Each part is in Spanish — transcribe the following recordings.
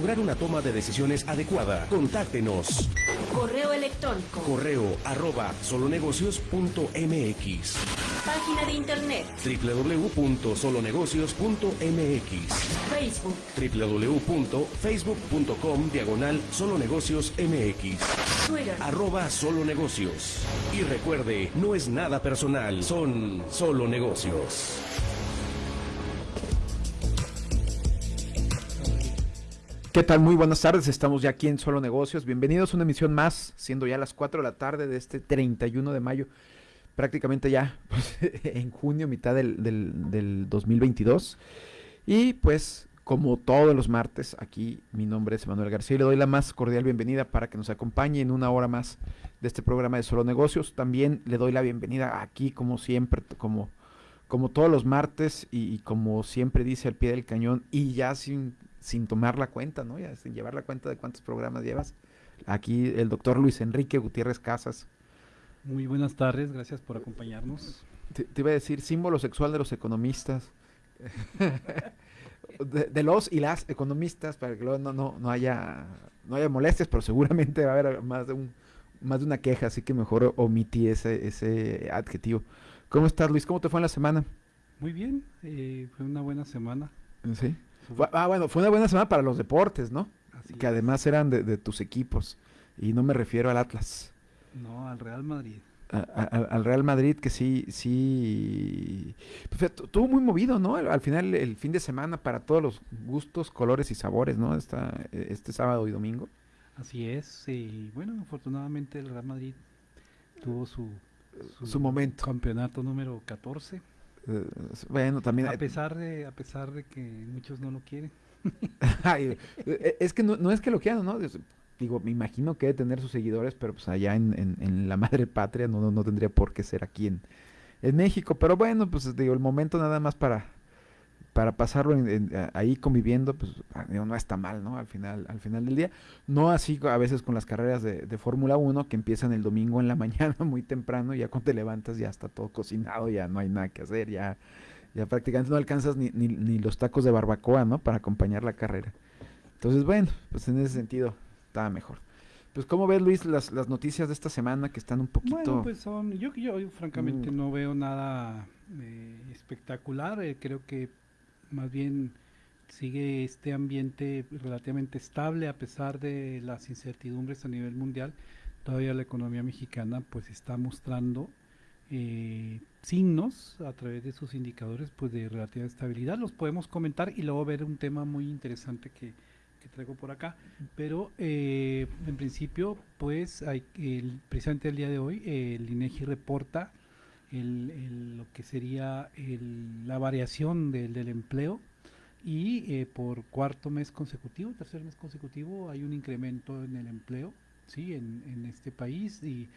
lograr una toma de decisiones adecuada. Contáctenos. Correo electrónico. Correo arroba solonegocios.mx. Página de internet. www.solonegocios.mx. Facebook. www.facebook.com diagonal solonegocios mx. Twitter. Arroba solo negocios. Y recuerde, no es nada personal, son solo negocios. ¿Qué tal? Muy buenas tardes, estamos ya aquí en Solo Negocios. Bienvenidos a una emisión más, siendo ya las 4 de la tarde de este 31 de mayo, prácticamente ya pues, en junio, mitad del, del, del 2022. Y pues, como todos los martes, aquí mi nombre es Manuel García y le doy la más cordial bienvenida para que nos acompañe en una hora más de este programa de Solo Negocios. También le doy la bienvenida aquí, como siempre, como, como todos los martes y, y como siempre dice al pie del cañón y ya sin sin tomar la cuenta, ¿no? Ya sin llevar la cuenta de cuántos programas llevas. Aquí el doctor Luis Enrique Gutiérrez Casas. Muy buenas tardes, gracias por acompañarnos. Te, te iba a decir símbolo sexual de los economistas. de, de, los y las economistas, para que luego no, no, no haya no haya molestias, pero seguramente va a haber más de un más de una queja, así que mejor omití ese, ese adjetivo. ¿Cómo estás, Luis? ¿Cómo te fue en la semana? Muy bien, eh, fue una buena semana. Sí. Ah, bueno, fue una buena semana para los deportes, ¿no? Así que es. además eran de, de, tus equipos. Y no me refiero al Atlas. No, al Real Madrid. A, a, al Real Madrid, que sí, sí. Pues, tuvo muy movido, ¿no? Al final, el fin de semana para todos los gustos, colores y sabores, ¿no? Esta, este sábado y domingo. Así es. Y bueno, afortunadamente el Real Madrid tuvo su, su, su momento. Campeonato número 14. Uh, bueno, también a pesar de a pesar de que muchos no lo quieren. Ay, es que no, no, es que lo quieran, ¿no? Digo, me imagino que debe tener sus seguidores, pero pues allá en, en, en la madre patria no, no, no, tendría por qué ser aquí en, en México. Pero bueno, pues digo, el momento nada más para, para pasarlo en, ahí conviviendo, pues digo, no está mal, ¿no? Al final, al final del día. No así a veces con las carreras de, de Fórmula 1 que empiezan el domingo en la mañana muy temprano, ya cuando te levantas ya está todo cocinado, ya no hay nada que hacer, ya, ya prácticamente no alcanzas ni, ni, ni los tacos de barbacoa, ¿no? Para acompañar la carrera. Entonces, bueno, pues en ese sentido estaba mejor. Pues, ¿cómo ves, Luis, las, las noticias de esta semana que están un poquito... Bueno, pues son... Yo, yo, yo francamente mm. no veo nada eh, espectacular. Eh, creo que más bien sigue este ambiente relativamente estable a pesar de las incertidumbres a nivel mundial. Todavía la economía mexicana pues está mostrando eh, signos a través de sus indicadores pues de relativa estabilidad. Los podemos comentar y luego ver un tema muy interesante que, que traigo por acá. Pero eh, en principio pues hay el, precisamente el día de hoy el INEGI reporta el, el, lo que sería el, la variación del, del empleo y eh, por cuarto mes consecutivo, tercer mes consecutivo, hay un incremento en el empleo sí en, en este país y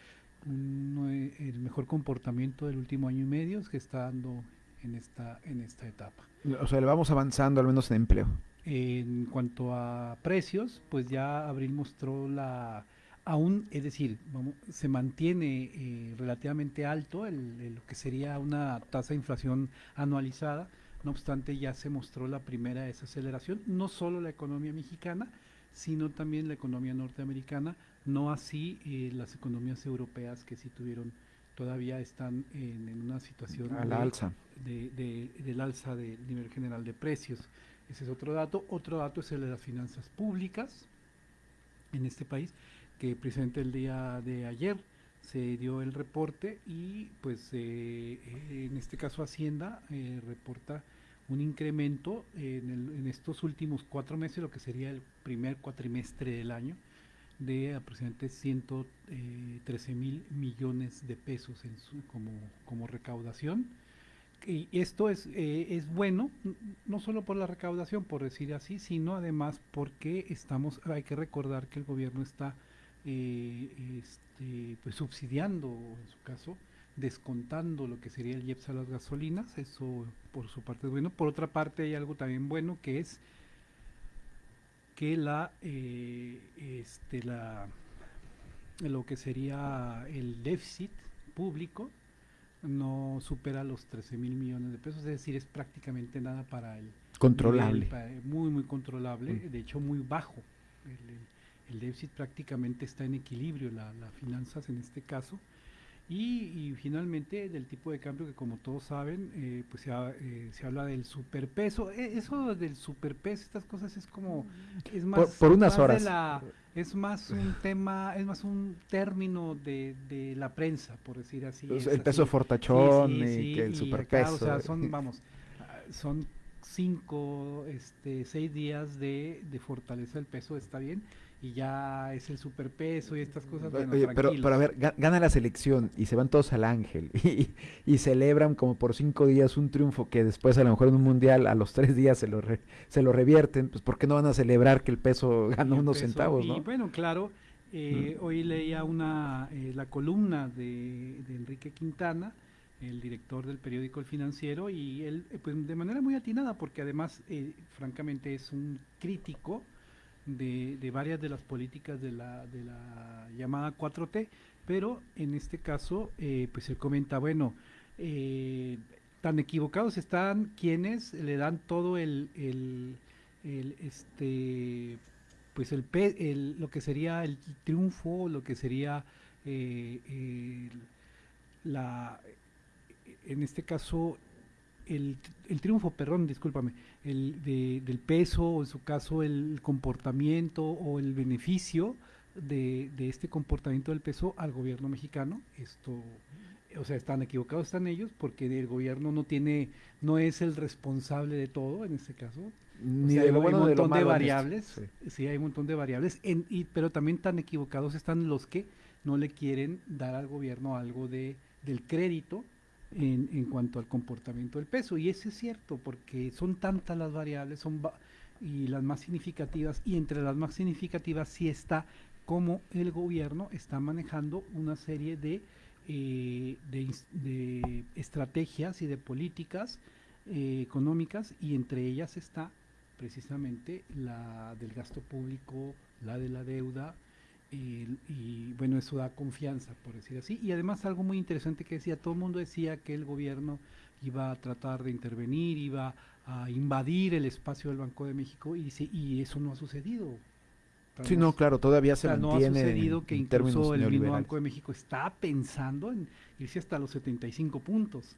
un, el mejor comportamiento del último año y medio que está dando en esta, en esta etapa. O sea, le vamos avanzando al menos en empleo. En cuanto a precios, pues ya Abril mostró la aún, es decir, vamos, se mantiene eh, relativamente alto el, el, lo que sería una tasa de inflación anualizada, no obstante ya se mostró la primera desaceleración, no solo la economía mexicana, sino también la economía norteamericana, no así eh, las economías europeas que sí tuvieron, todavía están en, en una situación de, alza. De, de, del alza del nivel general de precios. Ese es otro dato. Otro dato es el de las finanzas públicas en este país que precisamente el día de ayer se dio el reporte y pues eh, en este caso Hacienda eh, reporta un incremento en, el, en, estos últimos cuatro meses, lo que sería el primer cuatrimestre del año, de aproximadamente 113 eh, mil millones de pesos en su, como, como recaudación. Y esto es, eh, es bueno, no solo por la recaudación, por decir así, sino además porque estamos, hay que recordar que el gobierno está eh, este, pues subsidiando, en su caso, descontando lo que sería el IEPS a las gasolinas, eso por su parte es bueno. Por otra parte hay algo también bueno que es que la, eh, este, la lo que sería el déficit público no supera los 13 mil millones de pesos, es decir, es prácticamente nada para el Controlable. muy, muy controlable, Mm. de hecho muy bajo. El, el- el déficit prácticamente está en equilibrio, la- las finanzas en este caso. Y, y finalmente del tipo de cambio que como todos saben, eh, pues se, ha- eh, se habla del superpeso. E- eso del superpeso, estas cosas es como... Es más, por unas más de horas. la- es más un tema, es más un término de, de la prensa, por decir así. Pues, es el peso fortachón Sí, sí, y que el y superpeso. acá, o sea, son, vamos, son cinco, este, seis días de, de fortaleza del peso, está bien, y ya es el superpeso y estas cosas, bueno, Oye, pero, pero a ver, ga- gana la selección y se van todos al ángel y, y celebran como por cinco días un triunfo que después a lo mejor en un mundial a los tres días se lo, re- se lo revierten, pues ¿por qué no van a celebrar que el peso el unos peso, centavos, Y no? bueno, claro, eh, hoy leía una, eh, la columna de, de Enrique Quintana, el director del periódico El Financiero, y él, eh, pues de manera muy atinada, porque además, eh, francamente, es un crítico de, varias de las políticas de la, de la llamada 4T, pero en este caso, eh, pues él comenta, bueno, eh, tan equivocados están quienes le dan todo el, el, el, este pues el, el- lo que sería el triunfo, lo que sería eh, la en este caso el, el triunfo, perdón, discúlpame, el de- del peso, o en su caso el comportamiento o el beneficio de, de este comportamiento del peso al gobierno mexicano. Esto, o sea, están equivocados, están ellos, porque el gobierno no tiene, no es el responsable de todo en este caso. O Ni sea, de hay un de montón de variables, Sí. sí. hay un montón de variables, en- y, pero también tan equivocados están los que no le quieren dar al gobierno algo de, del crédito en, en cuanto al comportamiento del peso. Y eso es cierto, porque son tantas las variables, son va- y las más significativas, y entre las más significativas sí está cómo el gobierno está manejando una serie de, eh, de, de estrategias y de políticas eh, económicas, y entre ellas está precisamente la del gasto público, la de la deuda, el- y bueno, eso da confianza, por decir así. Y además algo muy interesante que decía, todo el mundo decía que el gobierno iba a tratar de intervenir, iba a invadir el espacio del Banco de México, y, dice, y eso no ha sucedido. Sí, no, claro, todavía O se sea, no ha mantiene sucedido en- que en incluso el mismo. Banco de México está pensando en irse hasta los 75 puntos.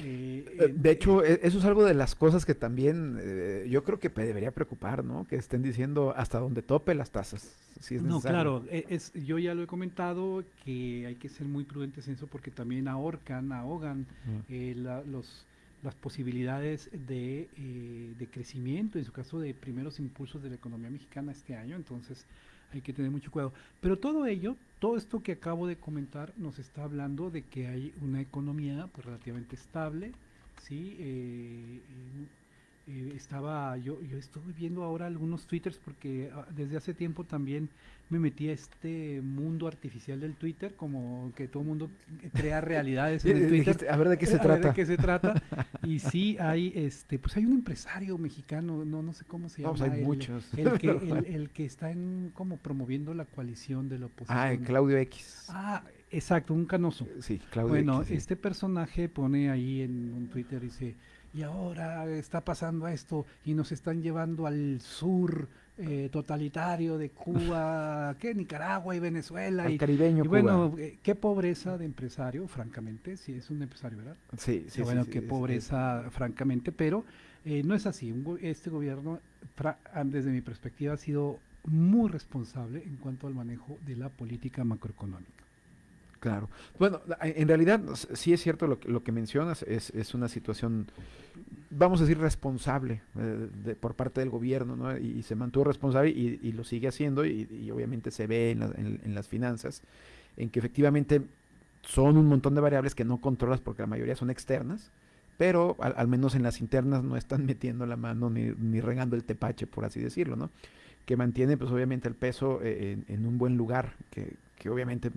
Eh, De hecho, e- eso es algo de las cosas que también eh, yo creo que debería preocupar, ¿no? Que estén diciendo hasta donde tope las tasas. Si es No, necesario. claro, e- es, yo ya lo he comentado que hay que ser muy prudentes en eso porque también ahorcan, ahogan Mm. eh, la- los, las posibilidades de, eh, de crecimiento, en su caso de primeros impulsos de la economía mexicana este año, entonces hay que tener mucho cuidado. Pero todo ello, todo esto que acabo de comentar nos está hablando de que hay una economía pues, relativamente estable, ¿sí? Eh, eh, eh, estaba, yo, yo estuve viendo ahora algunos twitters porque ah, desde hace tiempo también me metí a este mundo artificial del Twitter, como que todo el mundo crea realidades en Eh, el Twitter. dijiste, a ver de qué se A ver trata. ¿De qué se trata? Y sí, hay, este, pues hay un empresario mexicano, no, no sé cómo se No, llama. pues hay el- muchos. El, que, el, el que está en, como promoviendo la coalición de la oposición. Ah, Claudio X. Ah, exacto, un canoso. Sí, Claudio Bueno, X. sí. este personaje pone ahí en un Twitter, dice, y ahora está pasando esto y nos están llevando al sur eh, totalitario de Cuba, que Nicaragua y Venezuela. Al y, caribeño y Cuba. bueno, eh, qué pobreza de empresario, francamente, si es un empresario, ¿verdad? Sí, sí, Sí, bueno, sí, qué pobreza, francamente, pero eh, no es así. Un este gobierno, fra- ah, desde mi perspectiva, ha sido muy responsable en cuanto al manejo de la política macroeconómica. Claro. Bueno, en realidad sí es cierto lo que, lo que mencionas, es, es una situación, vamos a decir, responsable eh, por parte del gobierno, ¿no? Y, se mantuvo responsable y, lo sigue haciendo y, obviamente se ve en, la- en- las finanzas, en que efectivamente son un montón de variables que no controlas porque la mayoría son externas, pero al, al menos en las internas no están metiendo la mano ni, ni regando el tepache, por así decirlo, ¿no? Que mantiene pues obviamente el peso eh, en, en un buen lugar, que, que obviamente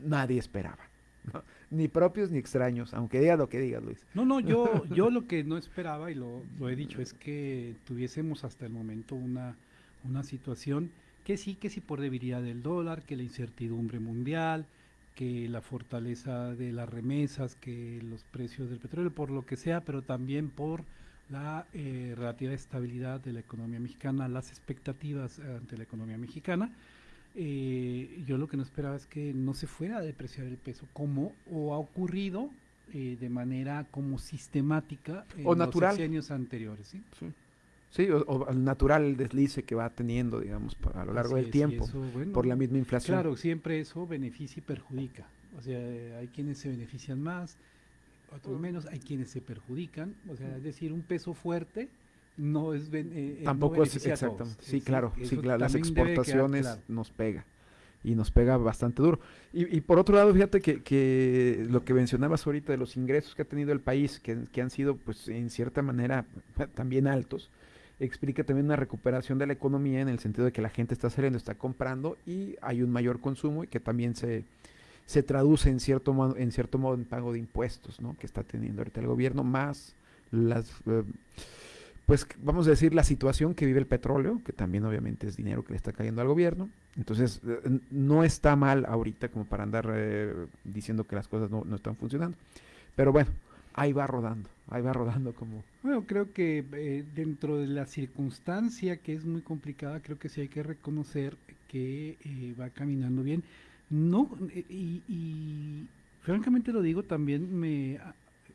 nadie esperaba. ¿no? Ni propios ni extraños, aunque digas lo que digas, Luis. No, no, yo, yo lo que no esperaba, y lo, lo he dicho, es que tuviésemos hasta el momento una, una situación que sí, que sí por debilidad del dólar, que la incertidumbre mundial, que la fortaleza de las remesas, que los precios del petróleo, por lo que sea, pero también por la eh, relativa estabilidad de la economía mexicana, las expectativas ante la economía mexicana. Eh, yo lo que no esperaba es que no se fuera a depreciar el peso, como o ha ocurrido eh, de manera como sistemática en O natural. los años anteriores. ¿sí? Sí, Sí, o, o el natural deslice que va teniendo, digamos, a lo largo Así del es, tiempo, eso, bueno, por la misma inflación. Claro, siempre eso beneficia y perjudica. O sea, hay quienes se benefician más, otros menos, hay quienes se perjudican. O sea, es decir, un peso fuerte no es eh, eh, no Tampoco es a todos. exactamente. Sí, Es- claro, sí, claro, las quedar exportaciones claro. nos pega y nos pega bastante duro. Y, y por otro lado, fíjate que, que lo que mencionabas ahorita de los ingresos que ha tenido el país, que, que han sido, pues, en cierta manera también altos, explica también una recuperación de la economía en el sentido de que la gente está saliendo, está comprando y hay un mayor consumo y que también se, se traduce en cierto modo, en cierto modo en pago de impuestos, ¿no? Que está teniendo ahorita el gobierno, más las eh, pues vamos a decir la situación que vive el petróleo, que también obviamente es dinero que le está cayendo al gobierno. Entonces, eh, no está mal ahorita como para andar eh, diciendo que las cosas no, no están funcionando. Pero bueno, ahí va rodando, ahí va rodando como... Bueno, creo que eh, dentro de la circunstancia que es muy complicada, creo que sí hay que reconocer que eh, va caminando bien. No, y, y francamente lo digo, también me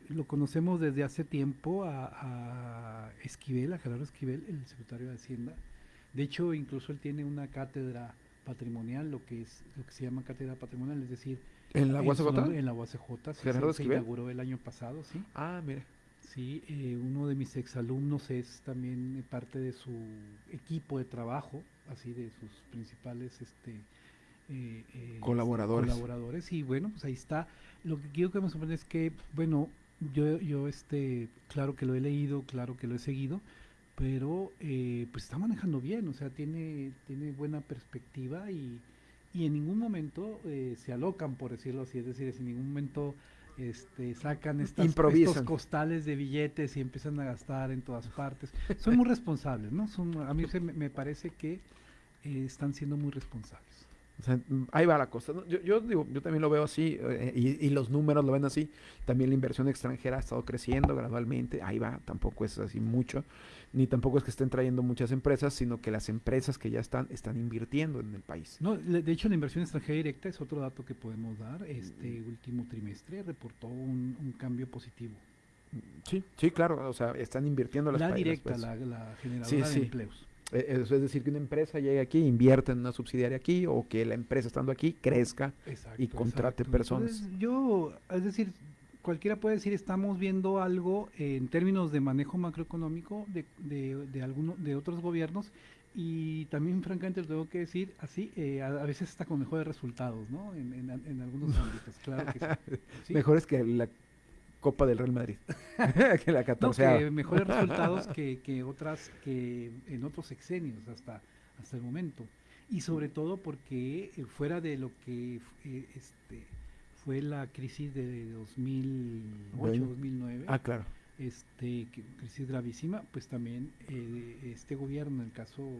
lo conocemos desde hace tiempo a, a Esquivel, a Gerardo Esquivel, el secretario de Hacienda. De hecho, incluso él tiene una cátedra patrimonial, lo que es lo que se llama cátedra patrimonial, es decir, ¿En la nombre- En la UACJ, sí, ¿Gerardo se, se inauguró el año pasado, sí. Ah, mire. Sí, eh, uno de mis exalumnos es también parte de su equipo de trabajo, así de sus principales este, eh, eh, Colaboradores. colaboradores. Y bueno, pues ahí está. Lo que quiero que me sorprende es que, bueno, yo, yo este, claro que lo he leído, claro que lo he seguido, pero eh, pues está manejando bien, o sea, tiene, tiene buena perspectiva y, y en ningún momento eh, se alocan, por decirlo así, es decir, en ningún momento este, sacan estas, estos costales de billetes y empiezan a gastar en todas partes. Son muy responsables, ¿no? Son, a mí se me, me parece que eh, están siendo muy responsables. O sea, mm, ahí va la cosa. Yo, yo digo, yo también lo veo así, eh, y, y los números lo ven así. También la inversión extranjera ha estado creciendo gradualmente. Ahí va, tampoco es así mucho. Ni tampoco es que estén trayendo muchas empresas, sino que las empresas que ya están, están invirtiendo en el país. No, de hecho, la inversión extranjera directa es otro dato que podemos dar. Este último trimestre reportó un, un cambio positivo. Sí, sí, claro. O sea, están invirtiendo las La directa, pues. la, la generadora Sí, de sí. empleos. Eh, Eso es decir, que una empresa llegue aquí, invierte en una subsidiaria aquí, o que la empresa estando aquí crezca. Exacto, y contrate exacto. personas. Entonces, yo, es decir, cualquiera puede decir, estamos viendo algo en términos de manejo macroeconómico de, de, de, alguno, de otros gobiernos y también, francamente, lo tengo que decir así, eh, a, a veces está con mejores resultados, ¿no? En, en, en algunos ámbitos, claro que sí. Sí. Mejores que la Copa del Real Madrid. que la No, 14 que mejores resultados que, que otras que en otros sexenios hasta hasta el momento y sobre todo porque eh, fuera de lo que eh, este fue la crisis de 2008 Bueno. 2009 Ah, claro. este que- crisis gravísima pues también eh, este gobierno en el caso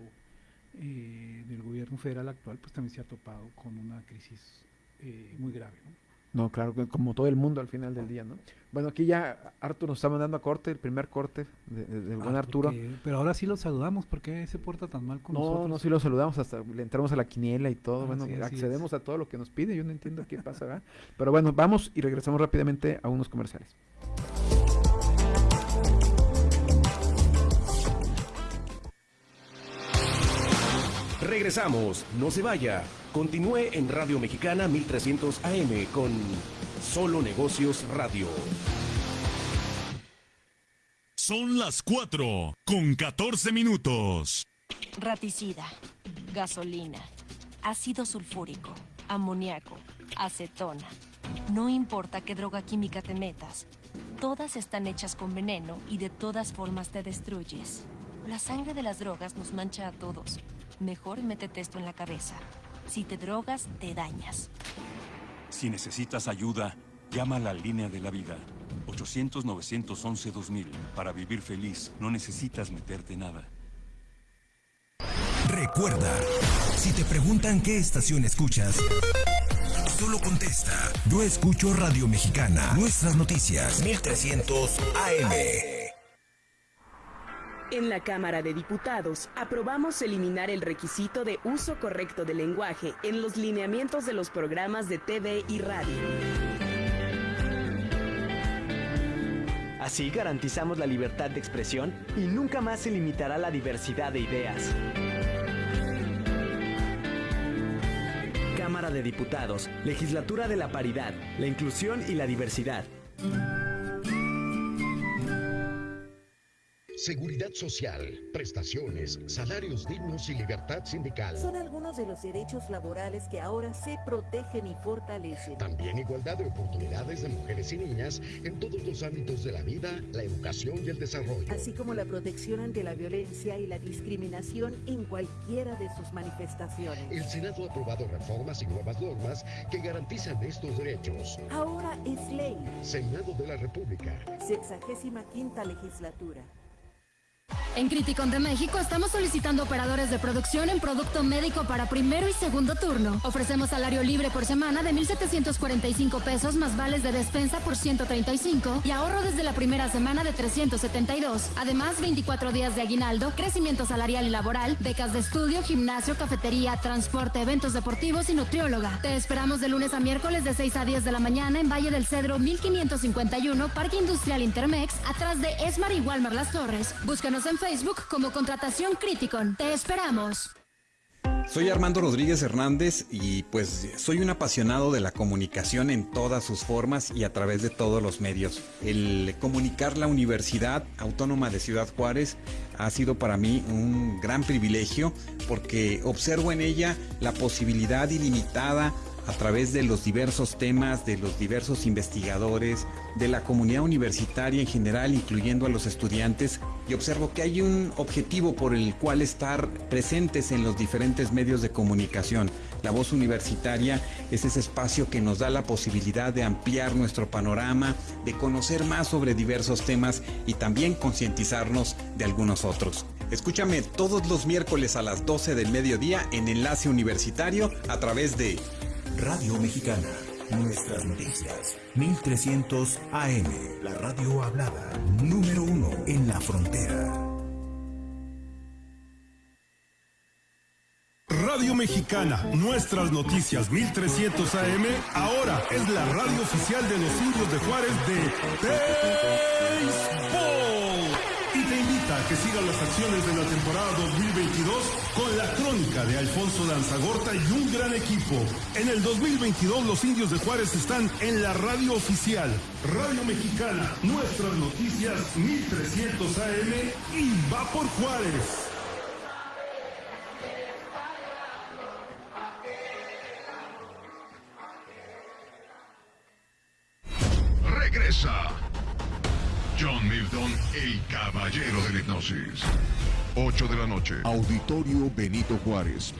del gobierno federal actual pues también se ha topado con una crisis eh, muy grave ¿no? No, claro, que como todo el mundo al final del día, ¿no? Bueno, aquí ya Arturo nos está mandando a corte, el primer corte de- de- del buen Ah, Arturo. porque- pero ahora sí lo saludamos porque se porta tan mal con No, nosotros no, sí lo saludamos, hasta le entramos a la quiniela y todo. Ah, bueno, sí, accedemos a todo lo que nos pide. Yo no entiendo qué pasa, ¿verdad? Pero bueno, vamos y regresamos rápidamente a unos comerciales. Regresamos, no se vaya. Continúe en Radio Mexicana 1300 AM con Solo Negocios Radio. Son las 4 con 14 minutos. Raticida, gasolina, ácido sulfúrico, amoníaco, acetona. No importa qué droga química te metas, todas están hechas con veneno y de todas formas te destruyes. La sangre de las drogas nos mancha a todos. Mejor métete esto en la cabeza. Si te drogas, te dañas. Si necesitas ayuda, llama a la línea de la vida. 800-911-2000. Para vivir feliz, no necesitas meterte nada. Recuerda, si te preguntan qué estación escuchas, solo contesta. Yo escucho Radio Mexicana. Nuestras noticias. 1300 AM. En la Cámara de Diputados aprobamos eliminar el requisito de uso correcto del lenguaje en los lineamientos de los programas de TV y radio. Así garantizamos la libertad de expresión y nunca más se limitará la diversidad de ideas. Cámara de Diputados, Legislatura de la Paridad, la Inclusión y la Diversidad. Seguridad social, prestaciones, salarios dignos y libertad sindical. Son algunos de los derechos laborales que ahora se protegen y fortalecen. También igualdad de oportunidades de mujeres y niñas en todos los ámbitos de la vida, la educación y el desarrollo. Así como la protección ante la violencia y la discriminación en cualquiera de sus manifestaciones. El Senado ha aprobado reformas y nuevas normas que garantizan estos derechos. Ahora es ley. Senado de la República. Sexagésima quinta legislatura. En Criticon de México estamos solicitando operadores de producción en producto médico para primero y segundo turno. Ofrecemos salario libre por semana de 1,745 pesos más vales de despensa por 135 y ahorro desde la primera semana de 372. Además, 24 días de aguinaldo, crecimiento salarial y laboral, becas de estudio, gimnasio, cafetería, transporte, eventos deportivos y nutrióloga. Te esperamos de lunes a miércoles de 6 a 10 de la mañana en Valle del Cedro 1551, Parque Industrial Intermex, atrás de Esmar y Walmar Las Torres. Búscanos en Facebook como Contratación Criticon. Te esperamos. Soy Armando Rodríguez Hernández y pues soy un apasionado de la comunicación en todas sus formas y a través de todos los medios. El comunicar la Universidad Autónoma de Ciudad Juárez ha sido para mí un gran privilegio porque observo en ella la posibilidad ilimitada a través de los diversos temas, de los diversos investigadores, de la comunidad universitaria en general, incluyendo a los estudiantes, y observo que hay un objetivo por el cual estar presentes en los diferentes medios de comunicación. La voz universitaria es ese espacio que nos da la posibilidad de ampliar nuestro panorama, de conocer más sobre diversos temas y también concientizarnos de algunos otros. Escúchame todos los miércoles a las 12 del mediodía en Enlace Universitario a través de Radio Mexicana. Nuestras noticias. 1300 AM. La radio hablada. Número uno en la frontera. Radio Mexicana, nuestras noticias 1300 AM, ahora es la radio oficial de los indios de Juárez de Béisbol. Que sigas las acciones de la temporada 2022 con la crónica de Alfonso Lanzagorta y un gran equipo. En el 2022 los indios de Juárez están en la radio oficial. Radio Mexicana, nuestras noticias 1300 AM y va por Juárez. Regresa John Milton, el caballero de la hipnosis. 8 de la noche. Auditorio Benito Juárez.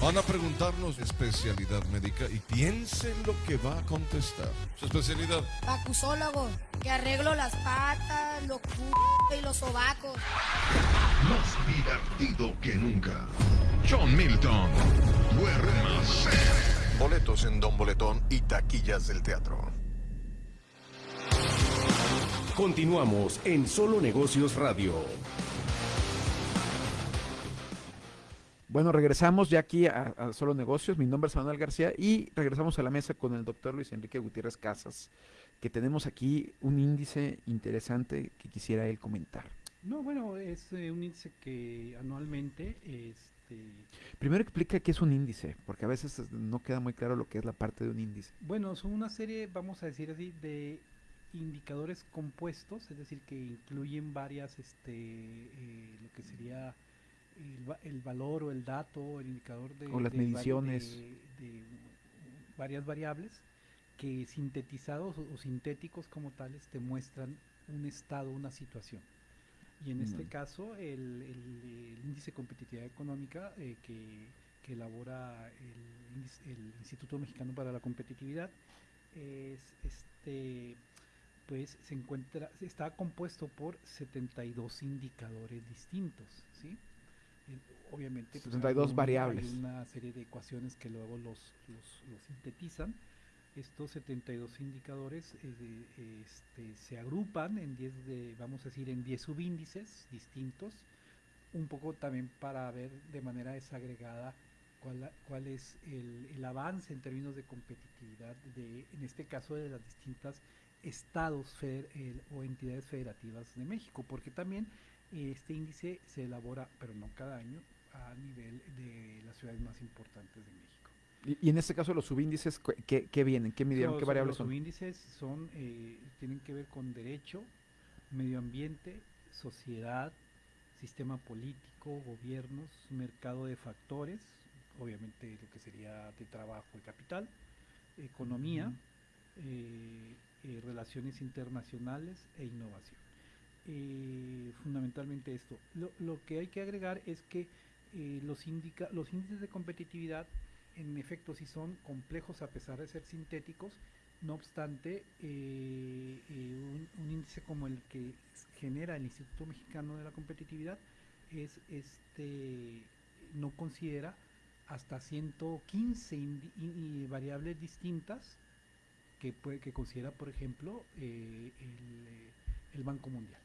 Van a preguntarnos especialidad médica y piensen lo que va a contestar. Su especialidad. Acusólogo, que arreglo las patas, los c y los sobacos. Más divertido que nunca. John Milton. Duérmase. Boletos en Don Boletón y taquillas del teatro. Continuamos en Solo Negocios Radio. Bueno, regresamos ya aquí a, a, Solo Negocios. Mi nombre es Manuel García y regresamos a la mesa con el doctor Luis Enrique Gutiérrez Casas, que tenemos aquí un índice interesante que quisiera él comentar. No, bueno, es eh, un índice que anualmente... Este... Primero explica qué es un índice, porque a veces no queda muy claro lo que es la parte de un índice. Bueno, son una serie, vamos a decir así, de indicadores compuestos, es decir, que incluyen varias, este, eh, lo que sería el, el, valor o el dato, el indicador de... O las de, mediciones. De, de, varias variables que sintetizados o, o, sintéticos como tales te muestran un estado, una situación. Y en este caso, el, el, índice de competitividad económica eh, que, que, elabora el, Instituto Mexicano para la Competitividad es este pues se encuentra, está compuesto por 72 indicadores distintos, ¿sí? Obviamente 72 pues, variables. Hay una serie de ecuaciones que luego los, los, los sintetizan. Estos 72 indicadores eh, este, se agrupan en 10 de, vamos a decir, en 10 subíndices distintos un poco también para ver de manera desagregada cuál, cuál es el, el avance en términos de competitividad de, en este caso, de las distintas estados feder- o entidades federativas de México, porque también este índice se elabora, pero no cada año, a nivel de las ciudades más importantes de México. Y, y en este caso los subíndices, ¿qué, qué vienen? ¿Qué midieron? Los- ¿Qué variables los son? subíndices son, eh, tienen que ver con derecho, medio ambiente, sociedad, sistema político, gobiernos, mercado de factores, obviamente lo que sería de trabajo y capital, economía, eh, eh, relaciones internacionales e innovación. Eh, fundamentalmente esto. Lo, lo que hay que agregar es que eh, los, los índices de competitividad en efecto sí son complejos a pesar de ser sintéticos, no obstante, eh, un, un índice como el que genera el Instituto Mexicano de la Competitividad es este no considera hasta 115 indi- in- y variables distintas que puede que considera por ejemplo eh, el, eh, el Banco Mundial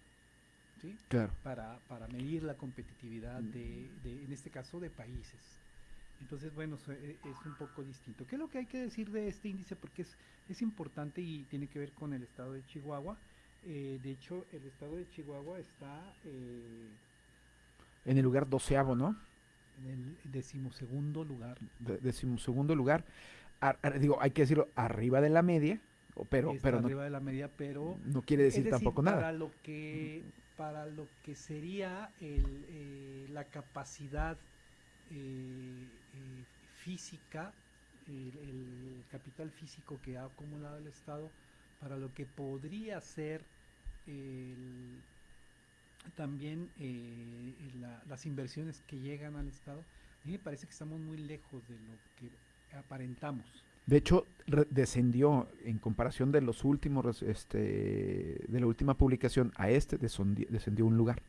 ¿sí? Claro. para, para medir la competitividad de, de, en este caso de países entonces bueno so- e- es un poco distinto ¿qué es lo que hay que decir de este índice? porque es, es importante y tiene que ver con el estado de Chihuahua Eh, de hecho el estado de Chihuahua está eh, En el lugar doceavo, ¿no? en el decimosegundo lugar De- decimosegundo lugar. Ar- ar- digo, hay que decirlo, arriba de la media, o- pero, está pero no, arriba de la media, pero no quiere es decir tampoco nada. Para lo que para lo que sería el, eh, la capacidad eh, eh, física, el, el capital físico que ha acumulado el Estado, para lo que podría ser el- también eh, la- las inversiones que llegan al Estado, a mí me parece que estamos muy lejos de lo que aparentamos. De hecho, re- descendió en comparación de los últimos, este, de la última publicación a este, descendió un lugar.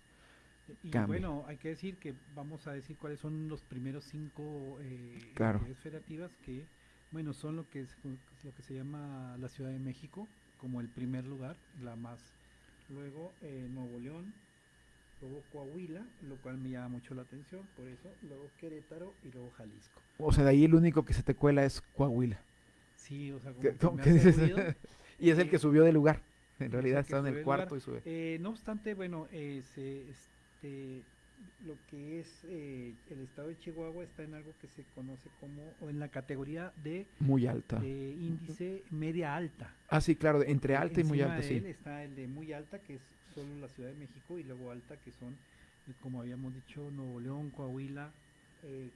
Y bueno, hay que decir que vamos a decir cuáles son los primeros cinco eh, Claro. entidades federativas que, bueno, son lo que es lo que se llama la Ciudad de México como el primer lugar, la más. Luego eh, Nuevo León, luego Coahuila, lo cual me llama mucho la atención, por eso, luego Querétaro y luego Jalisco. O sea, de ahí el único que se te cuela es Coahuila. Sí, o sea, como ¿Qué- que me hace ruido. y es el que subió de lugar. En realidad está en el cuarto lugar. y sube. Eh, no obstante, bueno, eh, se- este, lo que es eh, el estado de Chihuahua está en algo que se conoce como, o en la categoría de, Muy alta. de índice media alta. Ah, sí, claro, entre Porque alta y muy alta, de sí. está el de muy alta, que es solo la Ciudad de México, y luego alta, que son, como habíamos dicho, Nuevo León, Coahuila, eh,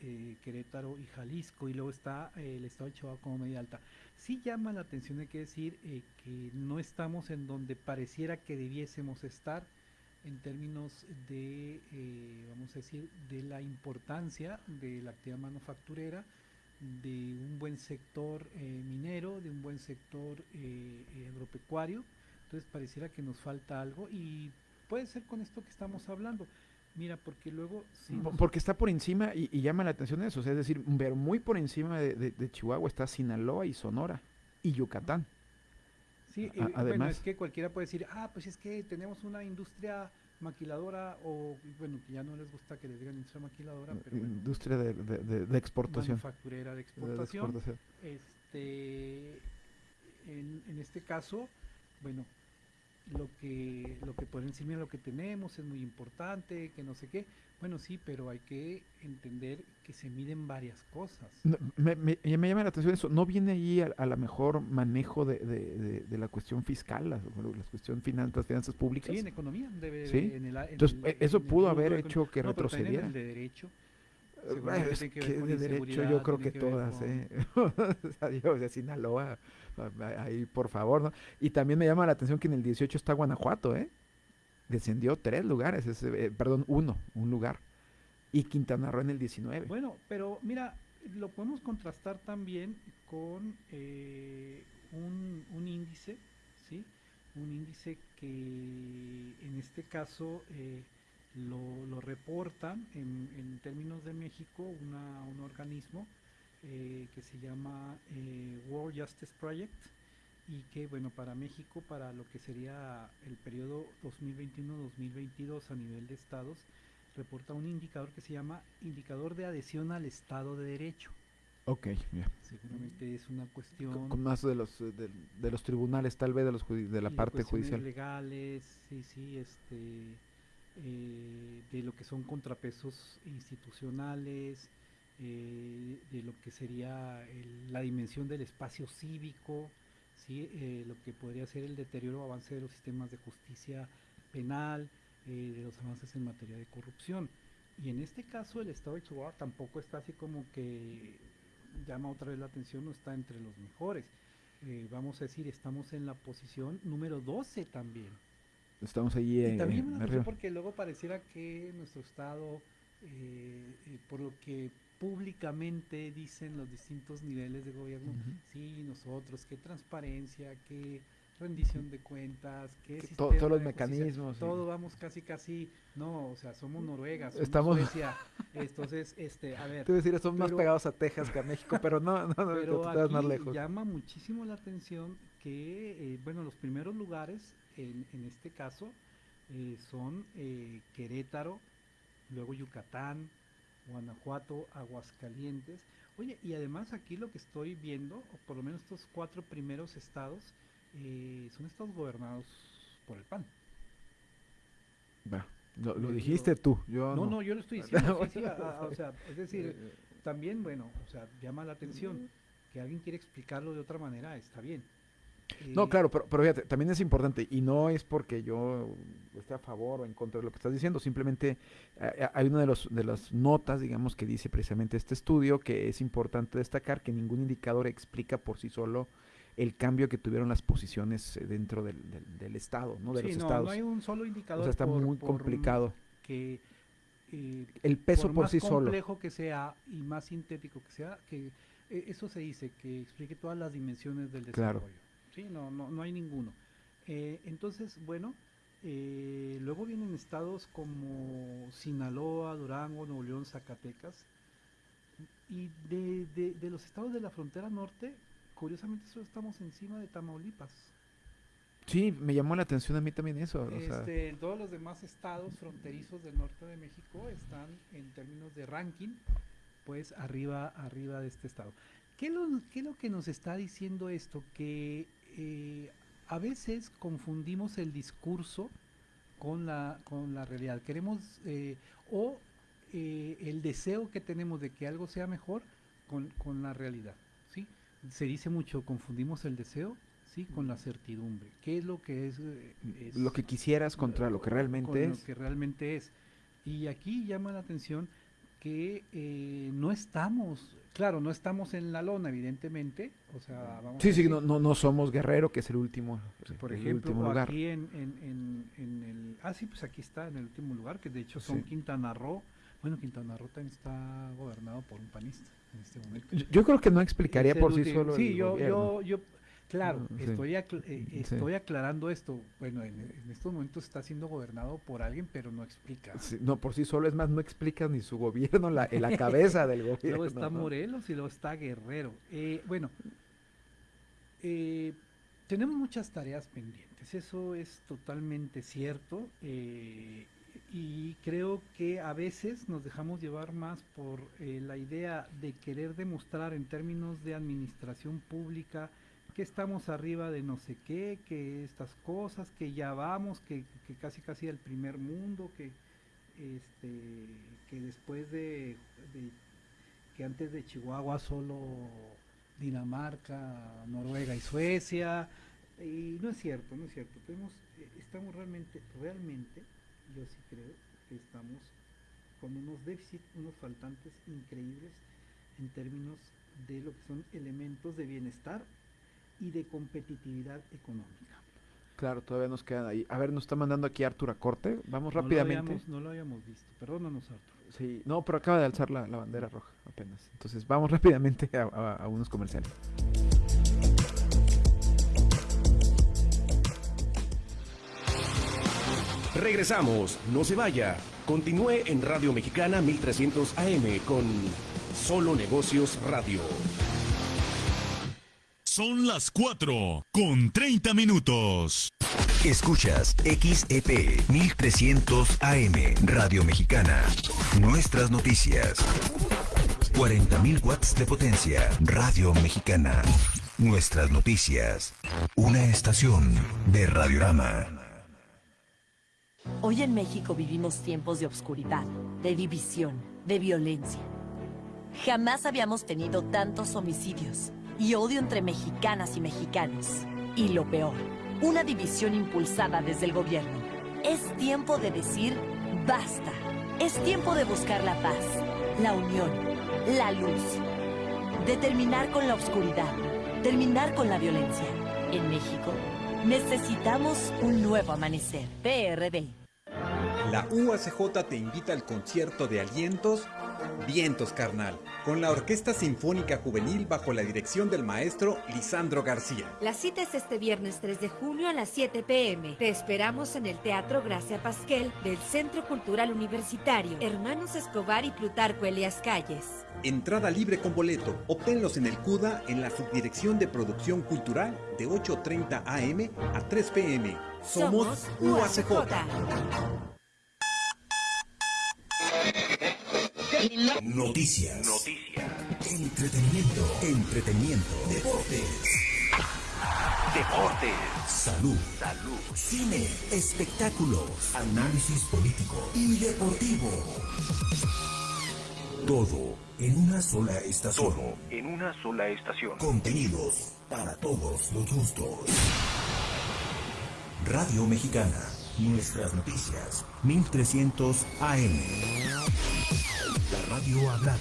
eh, Querétaro y Jalisco, y luego está eh, el estado de Chihuahua como media alta. Sí llama la atención, hay que decir, que no estamos en donde pareciera que debiésemos estar en términos de, vamos a decir, de la importancia de la actividad manufacturera, de un buen sector minero, de un buen sector agropecuario. Entonces pareciera que nos falta algo y puede ser con esto que estamos hablando. Mira, porque luego... si nos- Porque está por encima y, y llama la atención eso, o sea, es decir, pero muy por encima de, de- de Chihuahua está Sinaloa y Sonora y Yucatán. Sí, A- eh, bueno, además- es que cualquiera puede decir, ah, pues es que tenemos una industria maquiladora o, bueno, que ya no les gusta que les digan industria maquiladora, pero bueno, Industria de, de- exportación. manufacturera de exportación. exportación. Este, en, en este caso, bueno, lo que lo que por encima de lo que tenemos es muy importante, que no sé qué. Bueno, sí, pero hay que entender que se miden varias cosas. No, me, me- me llama la atención eso, ¿no viene ahí a, a lo mejor manejo de, de- de- de la cuestión fiscal, la, la cuestión finanzas, finanzas públicas? Sí, en economía debe ¿Sí? en el en Entonces, el- eh, eso en el pudo rubro haber hecho que no, pero también en retrocediera. el de derecho. Es que de derecho yo creo que todas, con- ¿eh? O sea, yo de Sinaloa, ahí por favor, ¿no? Y también me llama la atención que en el 18 está Guanajuato, ¿eh? Descendió tres lugares, ese, eh, perdón, uno, un lugar. Y Quintana Roo en el 19. Bueno, pero mira, lo podemos contrastar también con eh, un, un índice, ¿sí? Un índice que en este caso eh, lo, lo reportan en, en términos de México una, un organismo eh, que se llama eh, World Justice Project y que, bueno, para México, para lo que sería el periodo 2021-2022 a nivel de estados, reporta un indicador que se llama indicador de adhesión al Estado de Derecho. Ok, ya. Seguramente es una cuestión... Con más de los, eh, de, de los tribunales, tal vez de, los de la parte judicial. legales, sí, sí, este, eh, de lo que son contrapesos institucionales, eh, de lo que sería la dimensión del espacio cívico, sí, eh, lo que podría ser el deterioro o avance de los sistemas de justicia penal, de los avances en materia de corrupción. Y en este caso el Estado de Chihuahua tampoco está así como que llama otra vez la atención, no está entre los mejores. Vamos a decir, estamos en la posición número 12 también. Estamos allí Y eh, también arriba. atención porque luego pareciera que nuestro Estado, eh, eh, por lo que públicamente dicen los distintos niveles de gobierno, sí, nosotros, qué transparencia, qué rendición de cuentas, qué Que to- todos los mecanismos, sí. todo vamos casi casi, no, o sea, somos Noruega, somos Estamos- Suecia, entonces, este, a ver. Te iba a decir, estamos más pegados a Texas que a México, pero no, no, no, pero estás más aquí lejos. llama muchísimo la atención que, eh, bueno, los primeros lugares en, en este caso eh, son eh, Querétaro, luego Yucatán, Guanajuato, Aguascalientes. Oye, y además aquí lo que estoy viendo, o por lo menos estos cuatro primeros estados, eh, son estados gobernados por el PAN. Va, Lo, lo Eh, dijiste tú, yo no, no. no, yo lo estoy diciendo. sí, sí, a- a- o sea, es decir, también, bueno, o sea, llama la atención que alguien quiere explicarlo de otra manera, está bien. No, Eh, claro, pero, pero fíjate, también es importante, y no es porque yo esté a favor o en contra de lo que estás diciendo, simplemente eh, hay una de, los, de las notas, digamos, que dice precisamente este estudio, que es importante destacar que ningún indicador explica por sí solo el cambio que tuvieron las posiciones eh, dentro del, del- del Estado, ¿no? De sí, los no, estados. no hay un solo indicador. O sea, está por- muy por complicado. Que eh, El peso por más sí solo. complejo que sea y más sintético que sea, que eh, eso se dice, que explique todas las dimensiones del Claro. Sí, no, no, no hay ninguno. Eh, entonces, bueno, eh, luego vienen estados como Sinaloa, Durango, Nuevo León, Zacatecas. Y de, de- de los estados de la frontera norte, curiosamente solo estamos encima de Tamaulipas. Sí, me llamó la atención a mí también eso. o sea, Este, todos los demás estados fronterizos del norte de México están en términos de ranking, pues arriba, arriba de este estado. ¿Qué, lo- qué es lo que nos está diciendo esto? Que eh, a veces confundimos el discurso con la, con la realidad. Queremos, eh, o eh, el deseo que tenemos de que algo sea mejor con, con la realidad. ¿sí? Se dice mucho, confundimos el deseo ¿sí? con la certidumbre. ¿Qué es lo que es? es lo que quisieras contra lo que realmente con es. lo que realmente es. Y aquí llama la atención que eh, no estamos, claro, no estamos en la lona, evidentemente. O sea, vamos Sí, a sí, no, no, no somos Guerrero, que es el último, por el ejemplo, último lugar. aquí en, en, en, en el... Ah, sí, pues aquí está, en el último lugar, que de hecho son Sí. Quintana Roo. Bueno, Quintana Roo también está gobernado por un panista en este momento. Yo- yo creo que no explicaría por sí último- solo Sí, el yo, gobierno. yo, yo, claro, sí. estoy, acl- eh, Sí. estoy aclarando esto. Bueno, en, en estos momentos está siendo gobernado por alguien, pero no explica. Sí, no, por sí solo, es más, no explica ni su gobierno, la, en la cabeza del gobierno. Luego está. Morelos y luego está Guerrero. Eh, bueno, eh, tenemos muchas tareas pendientes, eso es totalmente cierto. eh, y creo que a veces nos dejamos llevar más por eh, la idea de querer demostrar en términos de administración pública que estamos arriba de no sé qué, que estas cosas, que ya vamos, que, que casi casi el primer mundo, que este que después de, de- que antes de Chihuahua solo Dinamarca, Noruega y Suecia y no es cierto, no es cierto. Tenemos, eh, estamos realmente, realmente, yo sí creo que estamos con unos déficits, unos faltantes increíbles en términos de lo que son elementos de bienestar y de competitividad económica. Claro, todavía nos quedan ahí. A ver, nos está mandando aquí Arturo a corte. Vamos No lo rápidamente. habíamos- no lo habíamos visto, perdónanos Arturo. Sí, no, pero acaba de alzar la, la bandera roja apenas. Entonces, vamos rápidamente a, a- a unos comerciales. Regresamos, no se vaya. Continúe en Radio Mexicana 1300 AM con Solo Negocios Radio. Son las 4 con 30 minutos. Escuchas XEP 1300 AM Radio Mexicana. Nuestras noticias. 40.000 watts de potencia. Radio Mexicana. Nuestras noticias. Una estación de Radiorama. Hoy en México vivimos tiempos de obscuridad, de división, de violencia. Jamás habíamos tenido tantos homicidios y odio entre mexicanas y mexicanos. Y lo peor, una división impulsada desde el gobierno. Es tiempo de decir basta. Es tiempo de buscar la paz, la unión, la luz. De terminar con la oscuridad, terminar con la violencia. En México, necesitamos un nuevo amanecer. PRD. La UACJ te invita al concierto de alientos Vientos Carnal, con la Orquesta Sinfónica Juvenil bajo la dirección del maestro Lisandro García. La cita es este viernes 3 de junio a las 7 pm. Te esperamos en el Teatro Gracia Pasquel del Centro Cultural Universitario, Hermanos Escobar y Plutarco Elias Calles. Entrada libre con boleto. Obténlos en el CUDA en la Subdirección de Producción Cultural de 8.30 am a 3 pm. Somos, UACJ. Noticias. Entretenimiento. Entretenimiento. Deportes. Deportes. Salud. Salud. Cine. Espectáculos. Análisis político y deportivo. Todo en una sola estación. Todo en una sola estación. Contenidos para todos los gustos. Radio Mexicana. Nuestras noticias. 1300 AM. La radio hablada.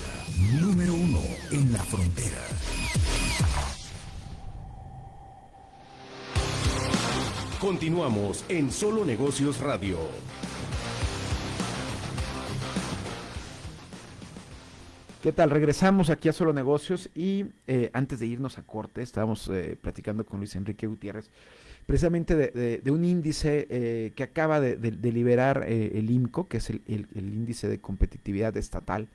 Número uno en la frontera. Continuamos en Solo Negocios Radio. ¿Qué tal? Regresamos aquí a Solo Negocios y eh, antes de irnos a corte, estábamos eh, platicando con Luis Enrique Gutiérrez precisamente de, un índice eh, que acaba de, de- liberar eh, el IMCO, que es el, índice de competitividad estatal.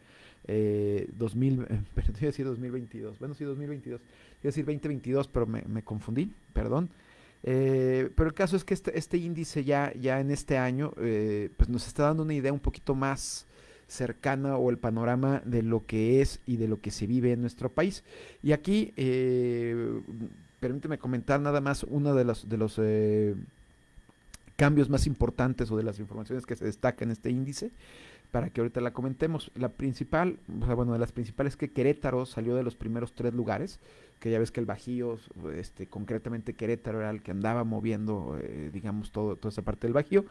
Eh, 2000, eh, pero te iba a decir 2022, bueno sí 2022, iba a decir 2022 pero me, me confundí, perdón. Eh, pero el caso es que este, este índice ya, ya en este año eh, pues nos está dando una idea un poquito más cercana o el panorama de lo que es y de lo que se vive en nuestro país. Y aquí, eh, permíteme comentar nada más uno de los, de los eh, cambios más importantes o de las informaciones que se destacan en este índice para que ahorita la comentemos. La principal, o sea, bueno, de las principales es que Querétaro salió de los primeros tres lugares, que ya ves que el Bajío, este, concretamente Querétaro era el que andaba moviendo, eh, digamos, todo, toda esa parte del Bajío,